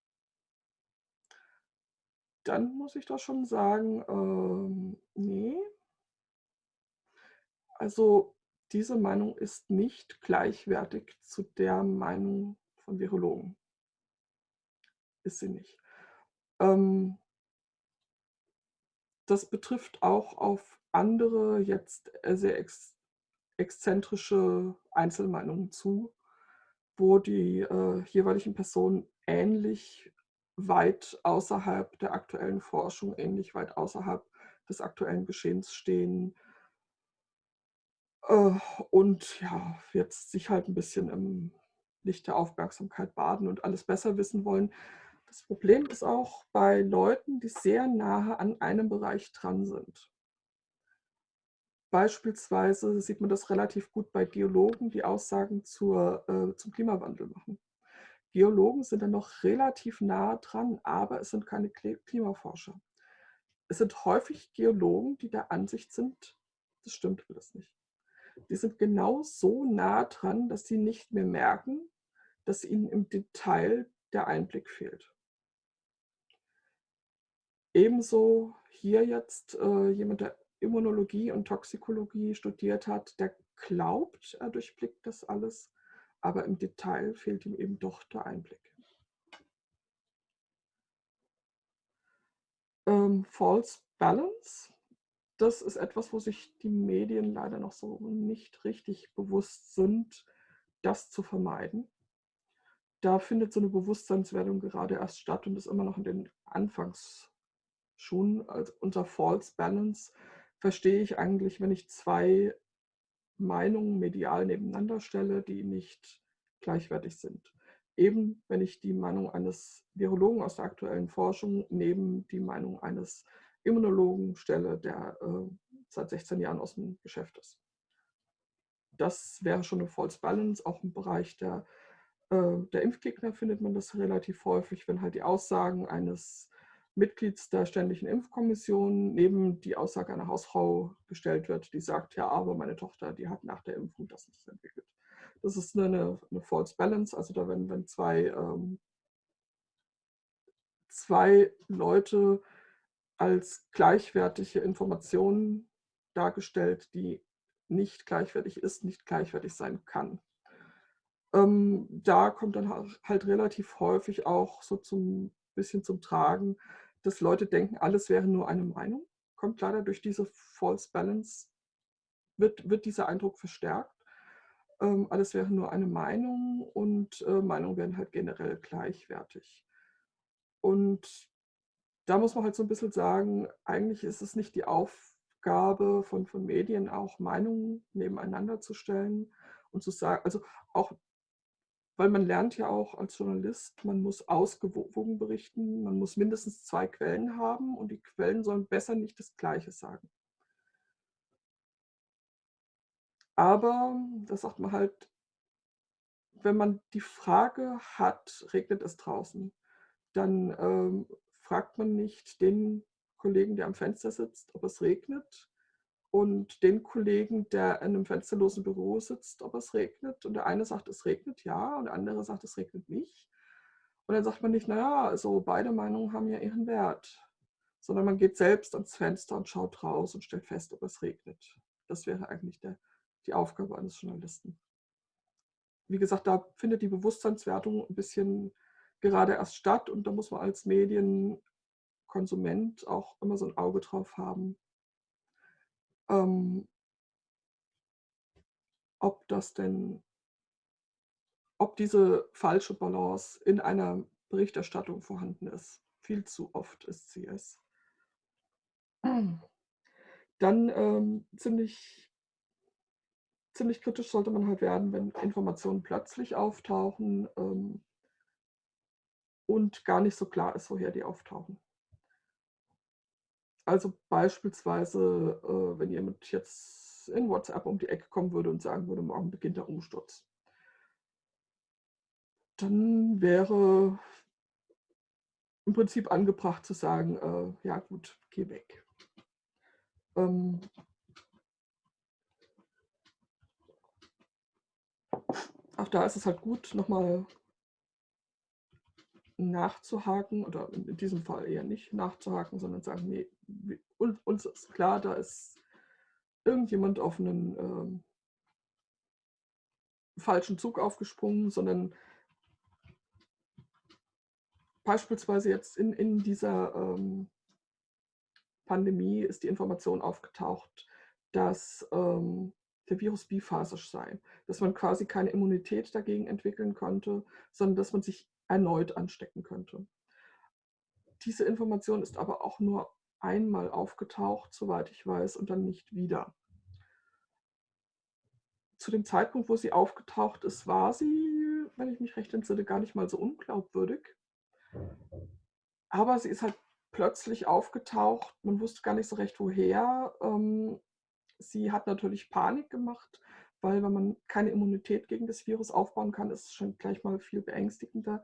dann muss ich doch schon sagen, ähm, nee. Also diese Meinung ist nicht gleichwertig zu der Meinung von Virologen. Ist sie nicht. Ähm, das betrifft auch auf andere jetzt sehr ex exzentrische Einzelmeinungen zu, wo die äh, jeweiligen Personen ähnlich weit außerhalb der aktuellen Forschung, ähnlich weit außerhalb des aktuellen Geschehens stehen, und ja, jetzt sich halt ein bisschen im Licht der Aufmerksamkeit baden und alles besser wissen wollen. Das Problem ist auch bei Leuten, die sehr nahe an einem Bereich dran sind. Beispielsweise sieht man das relativ gut bei Geologen, die Aussagen zur, äh, zum Klimawandel machen. Geologen sind dann noch relativ nah dran, aber es sind keine Klimaforscher. Es sind häufig Geologen, die der Ansicht sind, das stimmt alles nicht die sind genau so nah dran, dass sie nicht mehr merken, dass ihnen im Detail der Einblick fehlt. Ebenso hier jetzt äh, jemand, der Immunologie und Toxikologie studiert hat, der glaubt, er durchblickt das alles, aber im Detail fehlt ihm eben doch der Einblick. Ähm, False Balance das ist etwas, wo sich die Medien leider noch so nicht richtig bewusst sind, das zu vermeiden. Da findet so eine Bewusstseinswerdung gerade erst statt und ist immer noch in den Anfangsschuhen. Also unter False Balance verstehe ich eigentlich, wenn ich zwei Meinungen medial nebeneinander stelle, die nicht gleichwertig sind. Eben wenn ich die Meinung eines Virologen aus der aktuellen Forschung neben die Meinung eines Immunologen stelle, der äh, seit 16 Jahren aus dem Geschäft ist. Das wäre schon eine False Balance. Auch im Bereich der, äh, der Impfgegner findet man das relativ häufig, wenn halt die Aussagen eines Mitglieds der Ständigen Impfkommission neben die Aussage einer Hausfrau gestellt wird, die sagt, ja, aber meine Tochter, die hat nach der Impfung das nicht entwickelt. Das ist eine, eine False Balance, also da werden, wenn zwei, ähm, zwei Leute als gleichwertige Information dargestellt, die nicht gleichwertig ist, nicht gleichwertig sein kann. Ähm, da kommt dann halt relativ häufig auch so zum bisschen zum Tragen, dass Leute denken, alles wäre nur eine Meinung. Kommt leider durch diese False Balance wird, wird dieser Eindruck verstärkt. Ähm, alles wäre nur eine Meinung und äh, Meinungen wären halt generell gleichwertig. Und da muss man halt so ein bisschen sagen, eigentlich ist es nicht die Aufgabe von, von Medien, auch Meinungen nebeneinander zu stellen und zu sagen, also auch, weil man lernt ja auch als Journalist, man muss ausgewogen berichten, man muss mindestens zwei Quellen haben und die Quellen sollen besser nicht das Gleiche sagen. Aber da sagt man halt, wenn man die Frage hat, regnet es draußen, dann ähm, fragt man nicht den Kollegen, der am Fenster sitzt, ob es regnet und den Kollegen, der in einem fensterlosen Büro sitzt, ob es regnet. Und der eine sagt, es regnet ja und der andere sagt, es regnet nicht. Und dann sagt man nicht, naja, also beide Meinungen haben ja ihren Wert, sondern man geht selbst ans Fenster und schaut raus und stellt fest, ob es regnet. Das wäre eigentlich der die Aufgabe eines Journalisten. Wie gesagt, da findet die Bewusstseinswertung ein bisschen gerade erst statt und da muss man als Medienkonsument auch immer so ein Auge drauf haben, ähm, ob das denn, ob diese falsche Balance in einer Berichterstattung vorhanden ist. Viel zu oft ist sie es. Dann ähm, ziemlich ziemlich kritisch sollte man halt werden, wenn Informationen plötzlich auftauchen ähm, und gar nicht so klar ist, woher die auftauchen. Also beispielsweise, äh, wenn jemand jetzt in WhatsApp um die Ecke kommen würde und sagen würde, morgen beginnt der Umsturz. Dann wäre im Prinzip angebracht zu sagen, äh, ja gut, geh weg. Ähm, auch da ist es halt gut, nochmal nachzuhaken oder in diesem Fall eher nicht nachzuhaken, sondern sagen, nee, uns ist klar, da ist irgendjemand auf einen ähm, falschen Zug aufgesprungen, sondern beispielsweise jetzt in, in dieser ähm, Pandemie ist die Information aufgetaucht, dass ähm, der Virus biphasisch sei, dass man quasi keine Immunität dagegen entwickeln konnte, sondern dass man sich erneut anstecken könnte. Diese Information ist aber auch nur einmal aufgetaucht, soweit ich weiß, und dann nicht wieder. Zu dem Zeitpunkt, wo sie aufgetaucht ist, war sie, wenn ich mich recht entsinne, gar nicht mal so unglaubwürdig. Aber sie ist halt plötzlich aufgetaucht. Man wusste gar nicht so recht, woher. Ähm, Sie hat natürlich Panik gemacht, weil wenn man keine Immunität gegen das Virus aufbauen kann, ist es schon gleich mal viel beängstigender.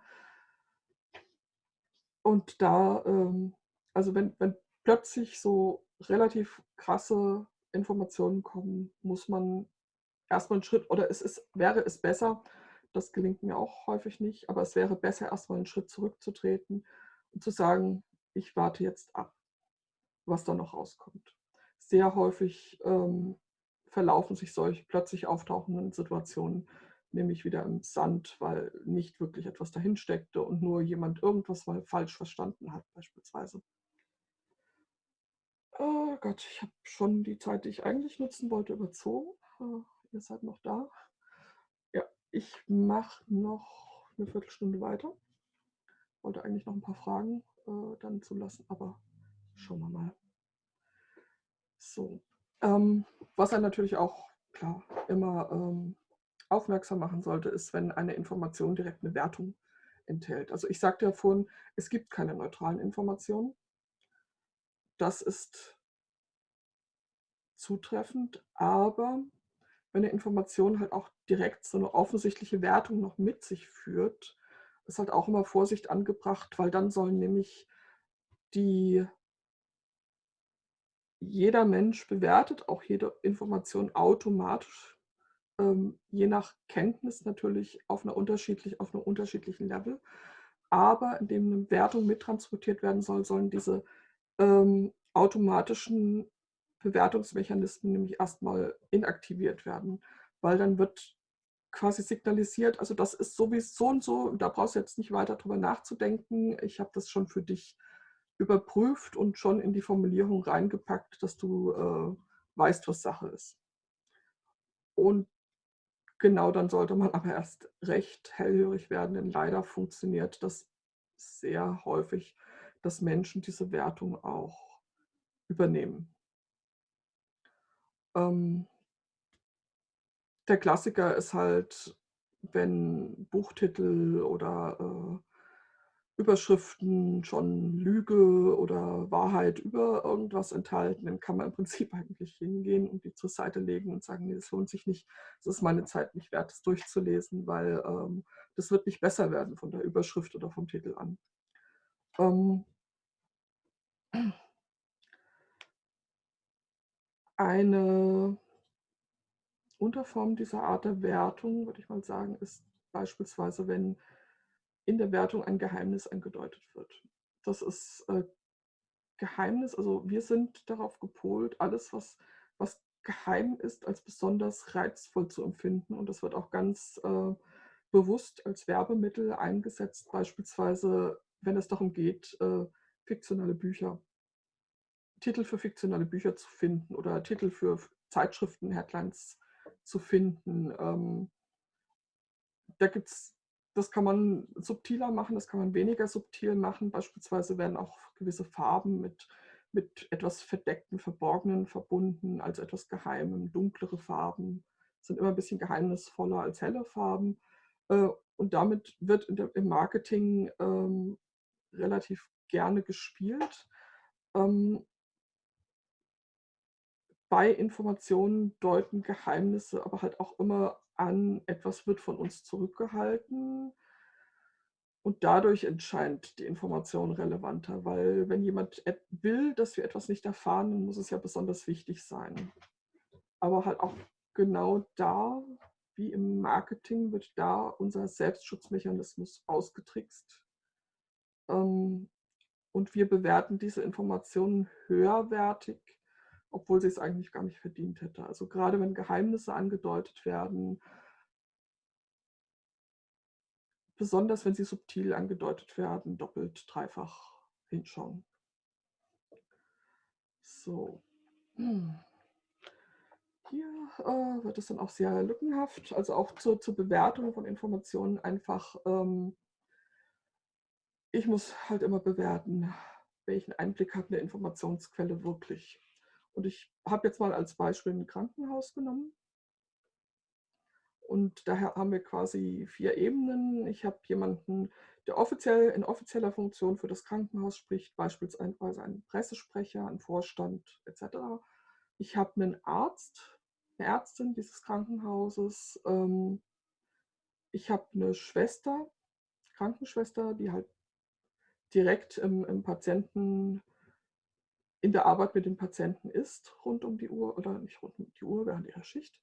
Und da, ähm, also wenn, wenn plötzlich so relativ krasse Informationen kommen, muss man erstmal einen Schritt, oder es ist, wäre es besser, das gelingt mir auch häufig nicht, aber es wäre besser, erstmal einen Schritt zurückzutreten und zu sagen, ich warte jetzt ab, was da noch rauskommt sehr häufig ähm, verlaufen sich solche plötzlich auftauchenden Situationen nämlich wieder im Sand, weil nicht wirklich etwas dahin steckte und nur jemand irgendwas mal falsch verstanden hat beispielsweise. Oh Gott, ich habe schon die Zeit, die ich eigentlich nutzen wollte, überzogen. Uh, ihr seid noch da. Ja, ich mache noch eine Viertelstunde weiter. Wollte eigentlich noch ein paar Fragen äh, dann zulassen, aber schauen wir mal. So. Ähm, was er natürlich auch klar immer ähm, aufmerksam machen sollte, ist, wenn eine Information direkt eine Wertung enthält. Also ich sagte ja vorhin, es gibt keine neutralen Informationen. Das ist zutreffend, aber wenn eine Information halt auch direkt so eine offensichtliche Wertung noch mit sich führt, ist halt auch immer Vorsicht angebracht, weil dann sollen nämlich die jeder Mensch bewertet auch jede Information automatisch, ähm, je nach Kenntnis natürlich auf einer unterschiedlich, auf einem unterschiedlichen Level. Aber indem eine Wertung mittransportiert werden soll, sollen diese ähm, automatischen Bewertungsmechanismen nämlich erstmal inaktiviert werden, weil dann wird quasi signalisiert, also das ist sowieso und so, da brauchst du jetzt nicht weiter drüber nachzudenken, ich habe das schon für dich überprüft und schon in die Formulierung reingepackt, dass du äh, weißt, was Sache ist. Und genau dann sollte man aber erst recht hellhörig werden, denn leider funktioniert das sehr häufig, dass Menschen diese Wertung auch übernehmen. Ähm, der Klassiker ist halt, wenn Buchtitel oder, äh, Überschriften schon Lüge oder Wahrheit über irgendwas enthalten, dann kann man im Prinzip eigentlich hingehen und die zur Seite legen und sagen: „Ne, das lohnt sich nicht. Es ist meine Zeit nicht wert, das durchzulesen, weil, ähm, das wird nicht besser werden von der Überschrift oder vom Titel an.“ Ähm eine Unterform dieser Art der Wertung, würde ich mal sagen, ist beispielsweise, wenn in der Wertung ein Geheimnis angedeutet wird. Das ist, äh, Geheimnis also, wir sind darauf gepolt, alles, was was geheim ist, als besonders reizvoll zu empfinden und das wird auch ganz, äh, bewusst als Werbemittel eingesetzt, beispielsweise, wenn es darum geht, äh, fiktionale Bücher Titel für fiktionale Bücher zu finden oder Titel für Zeitschriften, Headlines zu finden. Ähm da gibt's das kann man subtiler machen, das kann man weniger subtil machen. Beispielsweise werden auch gewisse Farben mit mit etwas Verdecktem, Verborgenen verbunden, als etwas Geheimem. Dunklere Farben sind immer 'n bisschen geheimnisvoller als helle Farben. Äh, und damit wird der im Marketing, ähm, relativ gerne gespielt. Ähm bei Informationen deuten Geheimnisse aber halt auch immer an, etwas wird von uns zurückgehalten und dadurch entscheint die Information relevanter, weil wenn jemand will, dass wir etwas nicht erfahren, dann muss es ja besonders wichtig sein. Aber halt auch genau da, wie im Marketing, wird da unser Selbstschutzmechanismus ausgetrickst. Ähm, und wir bewerten diese Informationen höherwertig, obwohl sie es eigentlich gar nicht verdient hätte. Also, grade wenn Geheimnisse angedeutet werden besonders wenn sie subtil angedeutet werden, doppelt, dreifach hinschauen. So. Hier, äh, wird es dann auch sehr lückenhaft, also auch zur zur Bewertung von Informationen einfach, ähm ich muss halt immer bewerten, welchen Einblick hat 'ne Informationsquelle wirklich. Und ich habe jetzt mal als Beispiel 'n Krankenhaus genommen. Und daher haben wir quasi 4 Ebenen. Ich habe jemanden, der offiziell in offizieller Funktion für das Krankenhaus spricht, beispielsweise einen Pressesprecher, 'n Vorstand et cetera. Ich habe 'nen Arzt, 'ne Ärztin dieses Krankenhauses. Ähm ich habe 'ne Schwester, Krankenschwester, die halt direkt im im Patienten in der Arbeit mit dem Patienten ist, rund um die Uhr oder nicht rund um die Uhr während ihrer Schicht.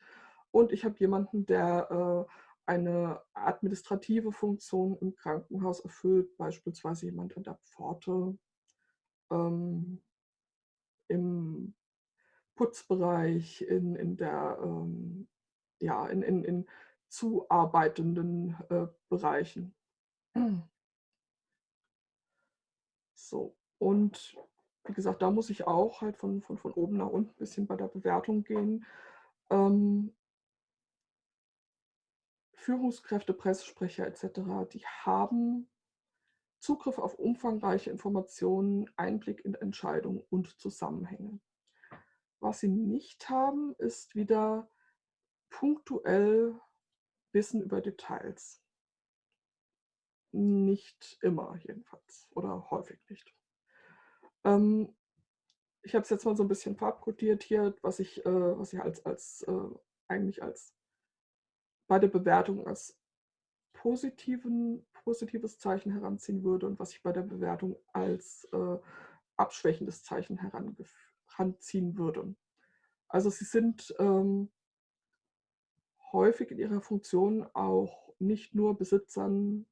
Und ich habe jemanden, der, äh, eine administrative Funktion im Krankenhaus erfüllt, beispielsweise jemand an der Pforte, ähm im Putzbereich, in in der, ähm ja, in in in zuarbeitenden, äh, Bereichen. So, und wie gesagt, da muss ich auch halt von von von oben nach unten bisschen bei der Bewertung gehen. Ähm Führungskräfte, Pressesprecher et cetera, die haben Zugriff auf umfangreiche Informationen, Einblick in Entscheidungen und Zusammenhänge. Was sie nicht haben, ist wieder punktuell Wissen über Details. Nicht immer jedenfalls oder häufig nicht. Ähm, ich habe es jetzt mal so 'n bisschen farbkodiert hier, was ich äh, was ich als als, äh eigentlich als bei der Bewertung als positiven positives Zeichen heranziehen würde und was ich bei der Bewertung als, äh, abschwächendes Zeichen herangef ranziehen würde. Also, sie sind, ähm häufig in ihrer Funktion auch nicht nur Besitzern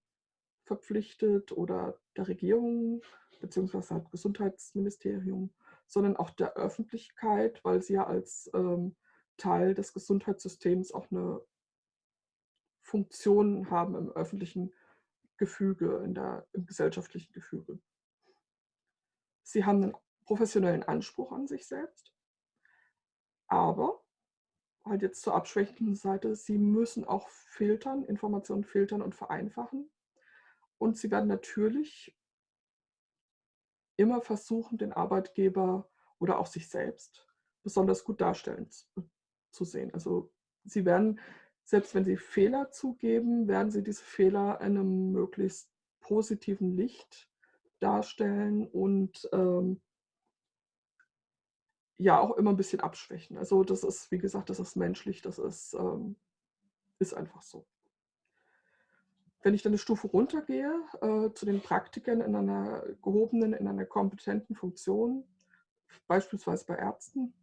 verpflichtet oder der Regierung beziehungsweise halt Gesundheitsministerium, sondern auch der Öffentlichkeit, weil sie ja als, ähm, Teil des Gesundheitssystems auch 'ne Funktion haben im öffentlichen Gefüge, in der im gesellschaftlichen Gefüge. Sie haben 'nen professionellen Anspruch an sich selbst aber halt jetzt zur abschwächenden Seite, sie müssen auch filtern, Informationen filtern und vereinfachen. Und sie werden natürlich immer versuchen, den Arbeitgeber oder auch sich selbst besonders gut darstellen zu, sehen. Also sie werden, selbst wenn sie Fehler zugeben, werden sie diese Fehler in einem möglichst positiven Licht darstellen und ähm, ja auch immer ein bisschen abschwächen. Also das ist, wie gesagt, das ist menschlich, das ist, ähm, ist einfach so. Wenn ich dann eine Stufe runtergehe äh, zu den Praktikern in einer gehobenen, in einer kompetenten Funktion, beispielsweise bei Ärzten,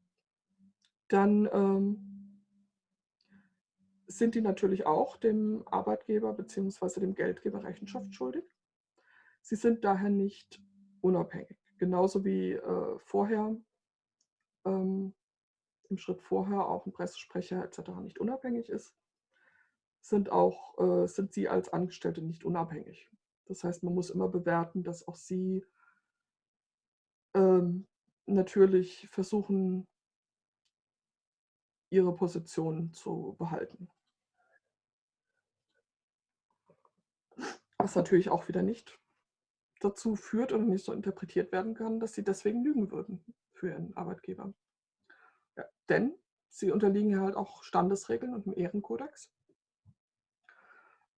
dann ähm, sind die natürlich auch dem Arbeitgeber bzw. dem Geldgeber Rechenschaft schuldig. Sie sind daher nicht unabhängig. Genauso wie äh, vorher ähm, im Schritt vorher auch ein Pressesprecher etc. nicht unabhängig ist, sind, auch, äh, sind sie als Angestellte nicht unabhängig. Das heißt, man muss immer bewerten, dass auch sie ähm, natürlich versuchen, ihre Position zu behalten. Was natürlich auch wieder nicht dazu führt oder nicht so interpretiert werden kann, dass sie deswegen lügen würden für ihren Arbeitgeber. Ja, denn sie unterliegen ja halt auch Standesregeln und dem Ehrenkodex.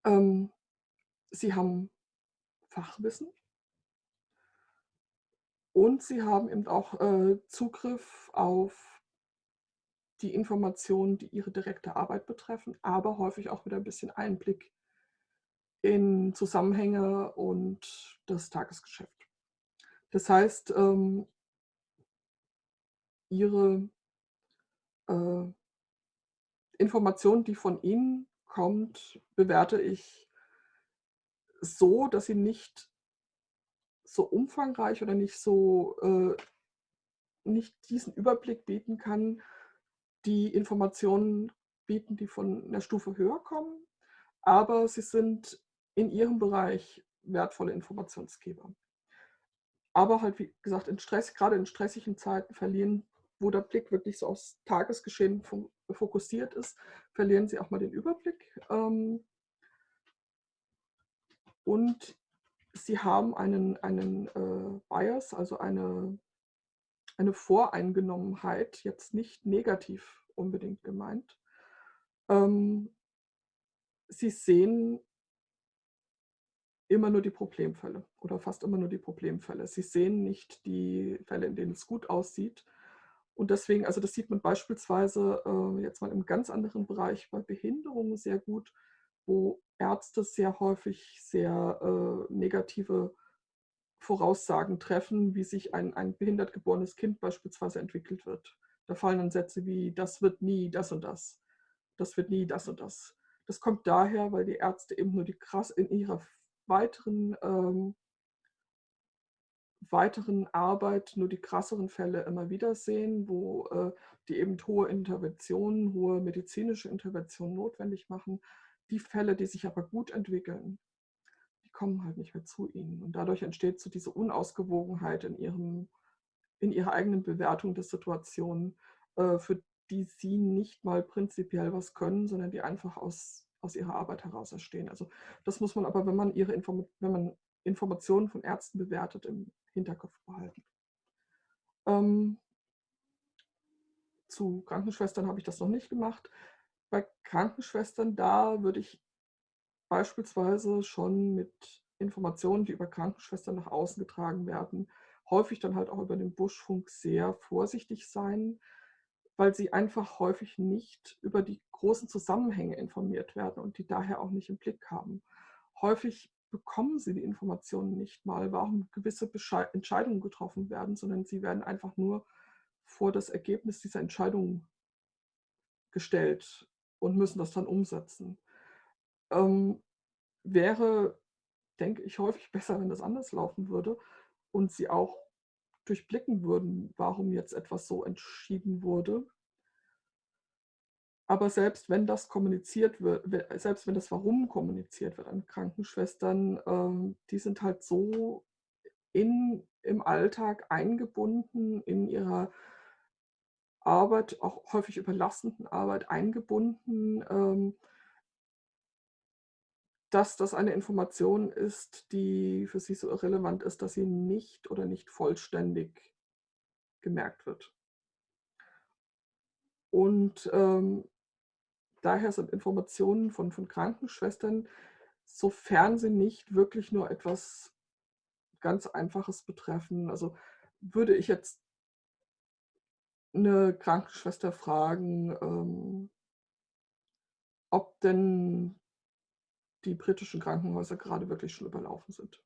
Ähm, sie haben Fachwissen und sie haben eben auch äh, Zugriff auf die Informationen, die ihre direkte Arbeit betreffen, aber häufig auch wieder ein bisschen Einblick in Zusammenhänge und das Tagesgeschäft. Das heißt, ähm, ihre äh, Information, die von Ihnen kommt, bewerte ich so, dass sie nicht so umfangreich oder nicht so äh, nicht diesen Überblick bieten kann, die Informationen bieten, die von einer Stufe höher kommen, aber sie sind in ihrem Bereich wertvolle Informationsgeber. Aber halt, wie gesagt, in Stress, gerade in stressigen Zeiten verlieren, wo der Blick wirklich so aufs Tagesgeschehen fokussiert ist, verlieren sie auch mal den Überblick. Ähm, und sie haben einen, einen äh, Bias, also eine, eine Voreingenommenheit, jetzt nicht negativ unbedingt gemeint. Ähm, sie sehen immer nur die Problemfälle oder fast immer nur die Problemfälle. Sie sehen nicht die Fälle, in denen es gut aussieht. Und deswegen, also das sieht man beispielsweise äh, jetzt mal im ganz anderen Bereich bei Behinderungen sehr gut, wo Ärzte sehr häufig sehr äh, negative Voraussagen treffen, wie sich ein, ein behindert geborenes Kind beispielsweise entwickelt wird. Da fallen dann Sätze wie, das wird nie das und das, das wird nie das und das. Das kommt daher, weil die Ärzte eben nur die krass in ihrer weiteren, ähm, weiteren Arbeit nur die krasseren Fälle immer wieder sehen, wo äh, die eben hohe Interventionen, hohe medizinische Interventionen notwendig machen. Die Fälle, die sich aber gut entwickeln, die kommen halt nicht mehr zu ihnen. Und dadurch entsteht so diese Unausgewogenheit in, ihrem, in ihrer eigenen Bewertung der Situation, äh, für die sie nicht mal prinzipiell was können, sondern die einfach aus aus ihrer Arbeit heraus entstehen. Also das muss man aber, wenn man, ihre Inform wenn man Informationen von Ärzten bewertet, im Hinterkopf behalten. Ähm, zu Krankenschwestern habe ich das noch nicht gemacht. Bei Krankenschwestern, da würde ich beispielsweise schon mit Informationen, die über Krankenschwestern nach außen getragen werden, häufig dann halt auch über den Buschfunk sehr vorsichtig sein, weil sie einfach häufig nicht über die großen Zusammenhänge informiert werden und die daher auch nicht im Blick haben. Häufig bekommen sie die Informationen nicht mal, warum gewisse Entscheidungen getroffen werden, sondern sie werden einfach nur vor das Ergebnis dieser Entscheidung gestellt und müssen das dann umsetzen. Ähm, wäre, denke ich, häufig besser, wenn das anders laufen würde und sie auch durchblicken würden, warum jetzt etwas so entschieden wurde. Aber selbst wenn das kommuniziert wird, selbst wenn das Warum kommuniziert wird an Krankenschwestern, ähm, die sind halt so in, im Alltag eingebunden in ihrer Arbeit, auch häufig überlastenden Arbeit eingebunden, ähm dass das eine Information ist, die für sie so irrelevant ist, dass sie nicht oder nicht vollständig gemerkt wird. Und, ähm, daher sind Informationen von von Krankenschwestern, sofern sie nicht wirklich nur etwas ganz Einfaches betreffen also, würde ich jetzt 'ne Krankenschwester fragen, ähm ob denn die britischen Krankenhäuser grade wirklich schon überlaufen sind.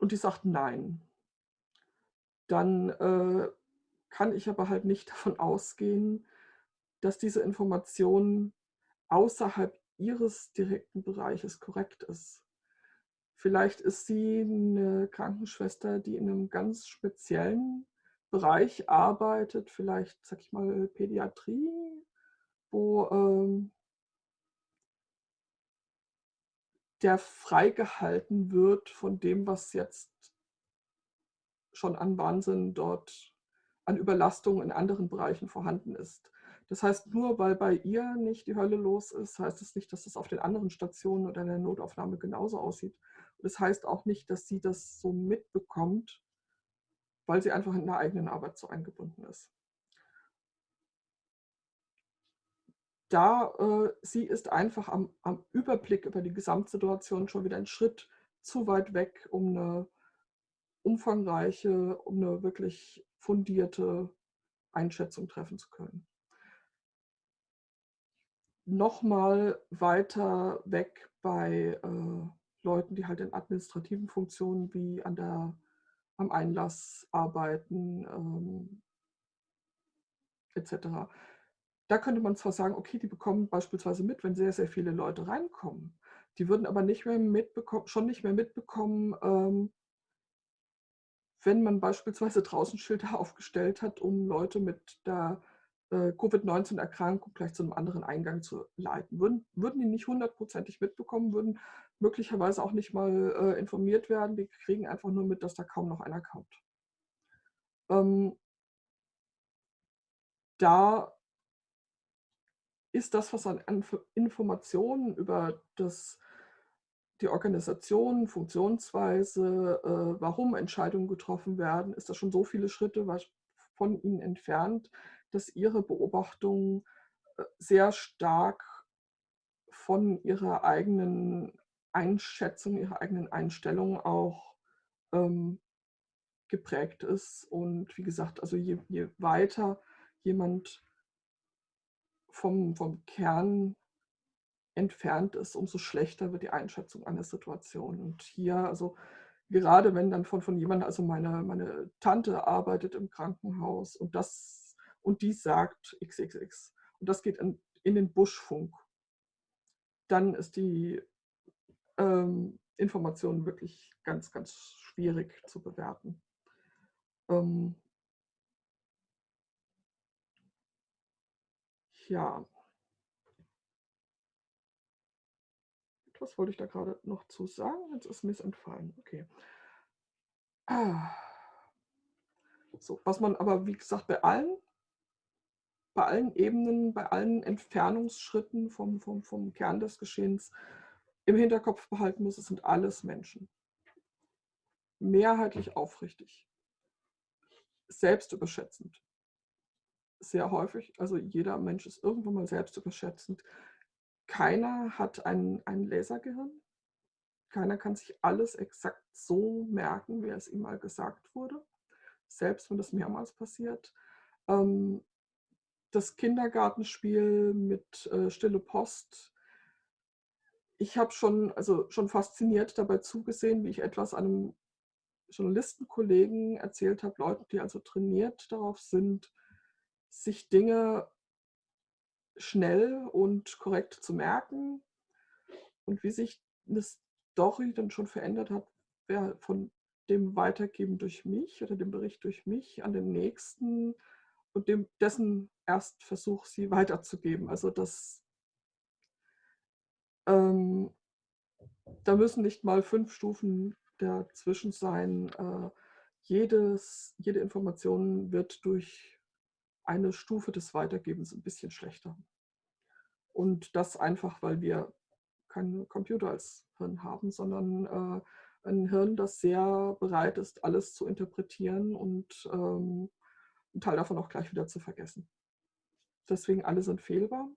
Und die sagt: „Nein.“ Dann, äh, kann ich aber halt nicht davon ausgehen, dass diese Information außerhalb ihres direkten Bereiches korrekt ist. Vielleicht ist sie 'ne Krankenschwester, die in 'nem ganz speziellen Bereich arbeitet, vielleicht, sage ich mal, Pädiatrie, wo, ähm der freigehalten wird von dem, was jetzt schon an Wahnsinn dort an Überlastung in anderen Bereichen vorhanden ist. Das heißt, nur weil bei ihr nicht die Hölle los ist, heißt es nicht, dass es auf den anderen Stationen oder in der Notaufnahme genauso aussieht. Das heißt auch nicht, dass sie das so mitbekommt, weil sie einfach in der eigenen Arbeit so eingebunden ist. Da äh, sie ist einfach am am Überblick über die Gesamtsituation schon wieder 'n Schritt zu weit weg, um 'ne umfangreiche um 'ne wirklich fundierte Einschätzung treffen zu können. Noch mal weiter weg bei, äh, Leuten, die halt in administrativen Funktionen wie an der am Einlass arbeiten, ähm et cetera. Da könnte man zwar sagen: „Okay, die bekommen beispielsweise mit, wenn sehr, sehr viele Leute reinkommen.“ Die würden aber nicht mehr mitbeko schon nicht mehr mitbekommen, ähm wenn man beispielsweise draußen Schilder aufgestellt hat, um Leute mit der, äh, Covid-19-Erkrankung gleich zu 'nem anderen Eingang zu leiten. Würden würden die nicht hundertprozentig mitbekommen, würden möglicherweise auch nicht mal, äh, informiert werden. Die kriegen einfach nur mit, dass da kaum noch einer kommt. Ähm da ist das, was an Inf Informationen über das die Organisation, Funktionsweise, äh, warum Entscheidungen getroffen werden, ist das schon so viele Schritte von ihnen entfernt, dass ihre Beobachtungen, äh, sehr stark von ihrer eigenen Einschätzung, ihrer eigenen Einstellung auch, ähm, geprägt ist. Und wie gesagt, also je je weiter jemand vom vom Kern entfernt ist, umso schlechter wird die Einschätzung einer Situation. Und hier also, gerade wenn dann von von jemandem also meine meine Tante arbeitet im Krankenhaus und das und die sagt XXX und das geht in den Buschfunk dann ist die, ähm, Information wirklich ganz, ganz schwierig zu bewerten. Ähm Ja. Was wollte ich da grade noch zu sagen? Jetzt ist mir's entfallen. Okay. Ah. So, was man aber, wie gesagt, bei allen bei allen Ebenen, bei allen Entfernungsschritten vom vom vom Kern des Geschehens im Hinterkopf behalten muss, es sind alles Menschen. Mehrheitlich aufrichtig. Selbstüberschätzend. Sehr häufig, also jeder Mensch ist irgendwann mal selbstüberschätzend. Keiner hat ein ein Lasergehirn. Keiner kann sich alles exakt so merken, wie es ihm mal gesagt wurde, selbst wenn das mehrmals passiert. Ähm, das Kindergartenspiel mit, äh, Stille Post. Ich habe schon also, schon fasziniert dabei zugesehen, wie ich etwas einem Journalistenkollegen erzählt habe, Leuten, die also trainiert darauf sind, sich Dinge schnell und korrekt zu merken. Und wie sich 'ne Story dann schon verändert hat, wer von dem Weitergeben durch mich oder dem Bericht durch mich an den Nächsten und dem dessen Erstversuch, sie weiterzugeben. Also, das ähm, da müssen nicht mal 5 Stufen dazwischen sein. Äh, jedes jede Information wird durch eine Stufe des Weitergebens 'n bisschen schlechter. Und das einfach, weil wir keinen Computer als Hirn haben, sondern, äh, ein Hirn, das sehr bereit ist, alles zu interpretieren und, ähm, 'n Teil davon auch gleich wieder zu vergessen. Deswegen alle sind fehlbar.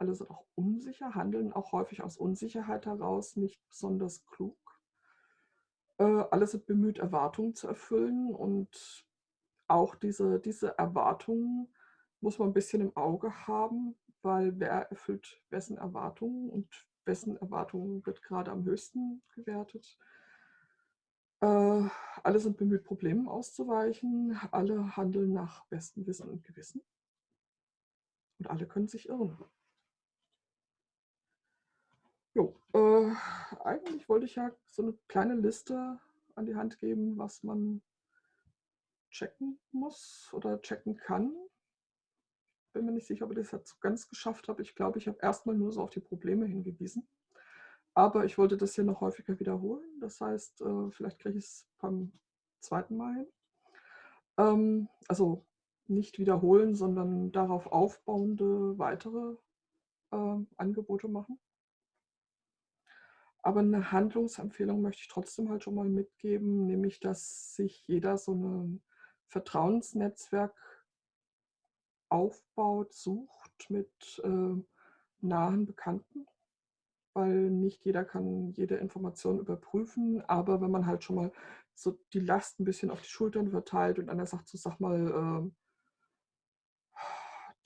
Alle sind auch unsicher, handeln auch häufig aus Unsicherheit heraus nicht besonders klug. Äh, alle sind bemüht, Erwartungen zu erfüllen und auch diese diese Erwartungen muss man 'n bisschen im Auge haben, weil wer erfüllt wessen Erwartungen und wessen Erwartungen wird grade am höchsten gewertet. Äh, alle sind bemüht, Problemen auszuweichen. Alle handeln nach bestem Wissen und Gewissen. Und alle können sich irren. Jo, äh, eigentlich wollte ich ja so 'ne kleine Liste an die Hand geben, was man checken muss oder checken kann. Bin mir nicht sicher, ob ich das jetzt ganz geschafft habe. Ich glaube, ich habe erst mal nur so auf die Probleme hingewiesen. Aber ich wollte das hier noch häufiger wiederholen. Das heißt, äh, vielleicht kriege ich's beim 2. Mal hin. Ähm, also, nicht wiederholen, sondern darauf aufbauende weitere, ähm, Angebote machen. Aber 'ne Handlungsempfehlung möchte ich trotzdem halt schon mal mitgeben, nämlich, dass sich jeder so 'ne Vertrauensnetzwerk aufbaut, sucht mit, äh, nahen Bekannten, weil nicht jeder kann jede Information überprüfen. Aber wenn man halt schon mal so die Last 'n bisschen auf die Schultern verteilt und einer sagt so: „Sag mal, ähm“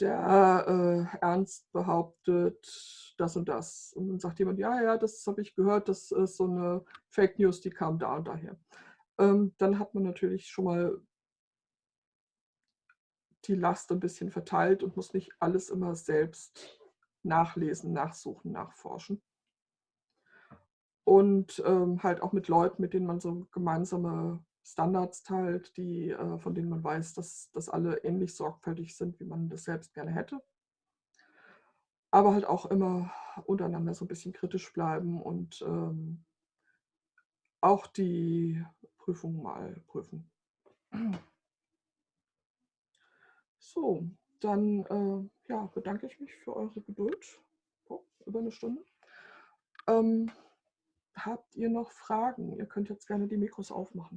„der, äh, Ernst behauptet das und das.“ Und dann sagt jemand: „Ja, ja, das habe ich gehört, das ist so 'ne Fake News, die kam da und daher.“ Ähm, dann hat man natürlich schon mal die Last 'n bisschen verteilt und muss nicht alles immer selbst nachlesen, nachsuchen, nachforschen. Und, ähm, halt auch mit Leuten, mit denen man so gemeinsame Standards teilt, die äh, von denen man weiß, dass dass alle ähnlich sorgfältig sind, wie man das selbst gerne hätte. Aber halt auch immer untereinander so 'n bisschen kritisch bleiben und, ähm auch die Prüfung mal prüfen. So, dann, äh, ja, bedanke ich mich für eure Geduld. Oh, über 'ne Stunde. Ähm, habt ihr noch Fragen? Ihr könnt jetzt gerne die Mikros aufmachen.